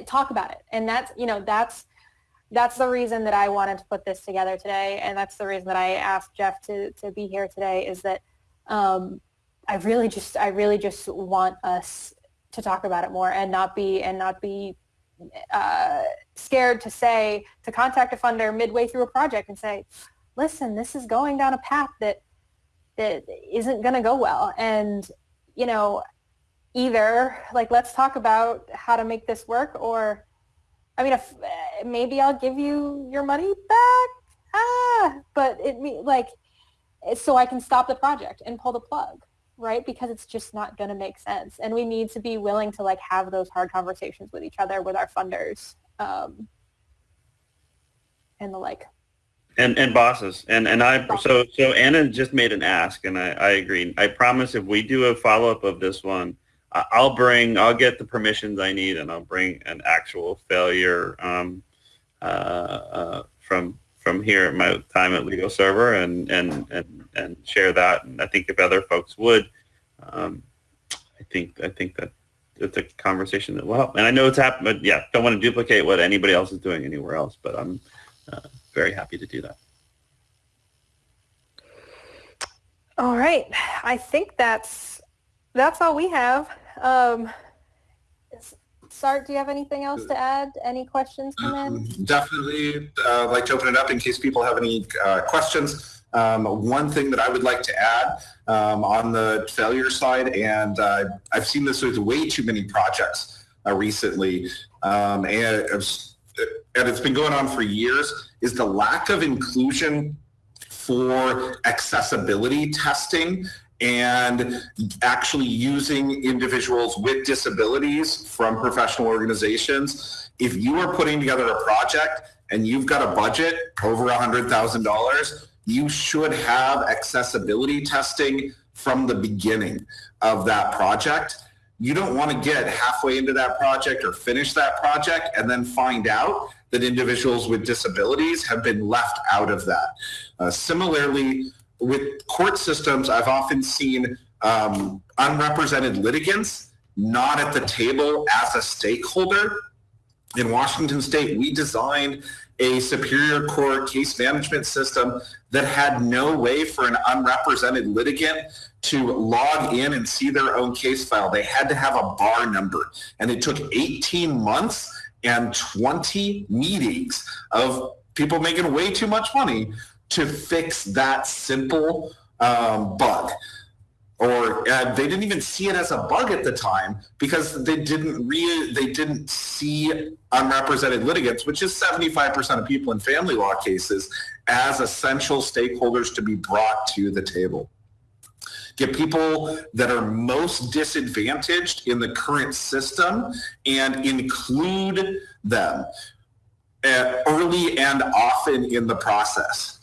S3: talk about it, and that's you know that's that's the reason that I wanted to put this together today, and that's the reason that I asked Jeff to to be here today. Is that um, I really just I really just want us to talk about it more and not be and not be uh, scared to say to contact a funder midway through a project and say, listen, this is going down a path that that isn't going to go well, and you know, either like let's talk about how to make this work, or I mean, if maybe I'll give you your money back, ah, but it like so I can stop the project and pull the plug right? Because it's just not going to make sense. And we need to be willing to like have those hard conversations with each other, with our funders, um, and the like.
S2: And and bosses. And and I so so Anna just made an ask, and I I agree. I promise if we do a follow up of this one, I'll bring I'll get the permissions I need, and I'll bring an actual failure um, uh, uh, from from here at my time at LegalServer and and and and share that. And I think if other folks would, um, I think I think that it's a conversation that will help. And I know it's happened, but yeah, don't want to duplicate what anybody else is doing anywhere else. But I'm uh, very happy to do that.
S3: All right, I think that's that's all we have. Um, Sart, do you have anything else to add? Any questions come in?
S1: Um, definitely uh, like to open it up in case people have any uh, questions. Um, one thing that I would like to add um, on the failure side, and uh, I've seen this with way too many projects uh, recently, um, and, and it's been going on for years, is the lack of inclusion for accessibility testing and actually using individuals with disabilities from professional organizations. If you are putting together a project and you've got a budget over $100,000, you should have accessibility testing from the beginning of that project. You don't want to get halfway into that project or finish that project and then find out that individuals with disabilities have been left out of that. Uh, similarly, with court systems, I've often seen um, unrepresented litigants not at the table as a stakeholder. In Washington State, we designed a Superior Court case management system that had no way for an unrepresented litigant to log in and see their own case file. They had to have a bar number. And it took 18 months and 20 meetings of people making way too much money to fix that simple um, bug or uh, they didn't even see it as a bug at the time because they didn't re- they didn't see unrepresented litigants, which is 75% of people in family law cases, as essential stakeholders to be brought to the table. Get people that are most disadvantaged in the current system and include them uh, early and often in the process.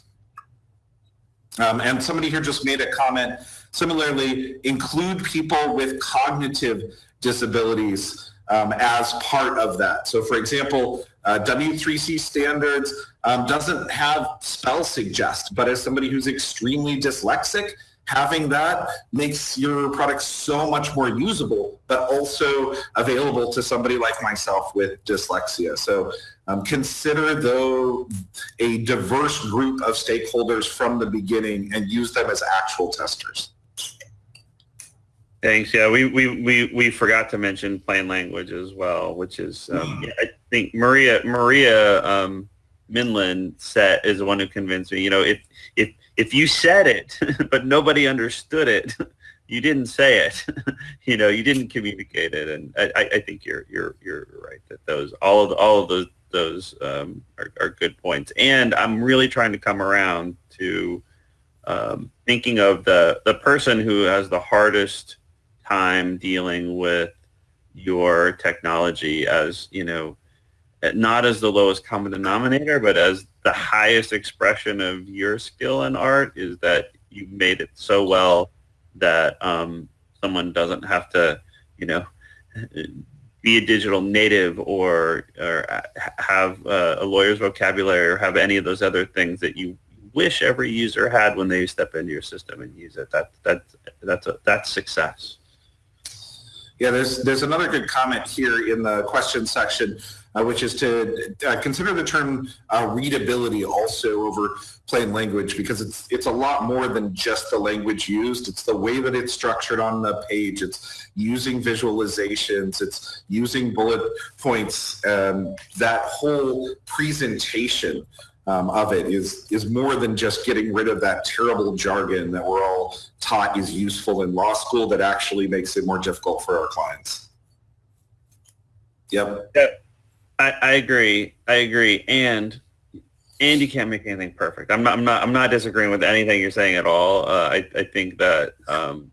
S1: Um, and somebody here just made a comment. Similarly, include people with cognitive disabilities um, as part of that. So for example, uh, W3C standards um, doesn't have spell suggest, but as somebody who's extremely dyslexic, having that makes your product so much more usable, but also available to somebody like myself with dyslexia. So um, consider though a diverse group of stakeholders from the beginning and use them as actual testers.
S2: Thanks. Yeah, we, we, we, we forgot to mention plain language as well, which is um, yeah, I think Maria Maria um, Minland said is the one who convinced me. You know, if if if you said it but nobody understood it, you didn't say it. you know, you didn't communicate it, and I, I, I think you're you're you're right that those all of the, all of those those um, are, are good points. And I'm really trying to come around to um, thinking of the the person who has the hardest time dealing with your technology as you know not as the lowest common denominator but as the highest expression of your skill in art is that you made it so well that um, someone doesn't have to you know be a digital native or or have a lawyer's vocabulary or have any of those other things that you wish every user had when they step into your system and use it. That that that's a, that's success.
S1: Yeah, there's there's another good comment here in the question section, uh, which is to uh, consider the term uh, readability also over plain language because it's it's a lot more than just the language used. It's the way that it's structured on the page. It's using visualizations. It's using bullet points. Um, that whole presentation um, of it is is more than just getting rid of that terrible jargon that we're all taught is useful in law school that actually makes it more difficult for our clients. Yep.
S2: Yeah, I, I agree. I agree. And and you can't make anything perfect. I'm not. I'm not. I'm not disagreeing with anything you're saying at all. Uh, I I think that um,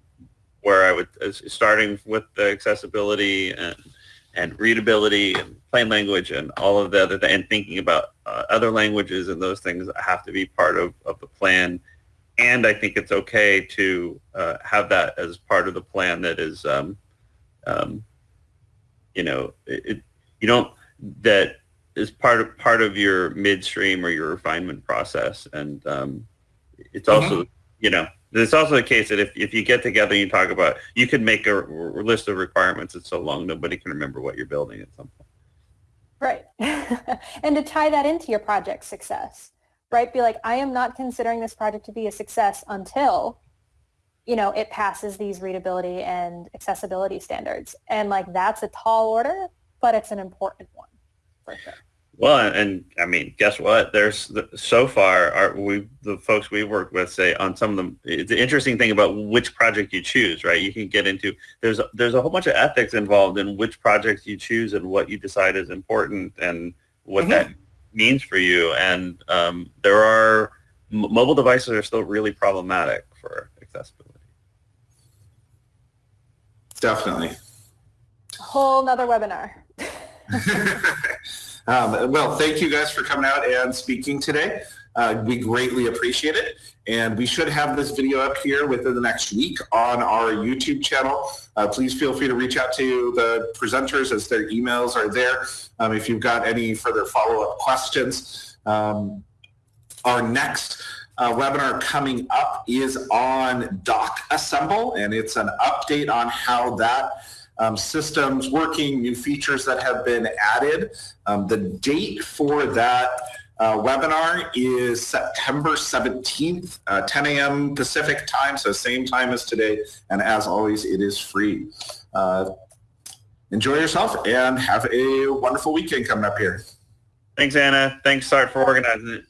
S2: where I would starting with the accessibility and and readability and plain language and all of the other th- and thinking about uh, other languages and those things have to be part of, of the plan. And I think it's okay to uh, have that as part of the plan that is, um, um, you know, it, it, you don't, that is part of, part of your midstream or your refinement process. And um, it's also, mm-hmm. you know, it's also the case that if, if you get together and you talk about, you could make a, list of requirements. It's so long nobody can remember what you're building at some point.
S3: Right. and to tie that into your project success, right? Be like, I am not considering this project to be a success until, you know, it passes these readability and accessibility standards. And like, that's a tall order, but it's an important one for sure.
S2: Well, and I mean, guess what? There's so far, our, we the folks we worked with say on some of them. It's an interesting thing about which project you choose, right? You can get into there's there's a whole bunch of ethics involved in which projects you choose and what you decide is important and what mm-hmm. that means for you. And um, there are mobile devices are still really problematic for accessibility.
S1: Definitely.
S3: A Whole nother webinar.
S1: Um, well, thank you guys for coming out and speaking today. Uh, we greatly appreciate it. And we should have this video up here within the next week on our YouTube channel. Uh, please feel free to reach out to the presenters as their emails are there um, if you've got any further follow-up questions. Um, our next uh, webinar coming up is on Doc Assemble, and it's an update on how that um, systems working, new features that have been added. Um, the date for that uh, webinar is September 17th, uh, 10 a.m. Pacific time, so same time as today. And as always, it is free. Uh, enjoy yourself and have a wonderful weekend coming up here.
S2: Thanks, Anna. Thanks, Sart, for organizing it.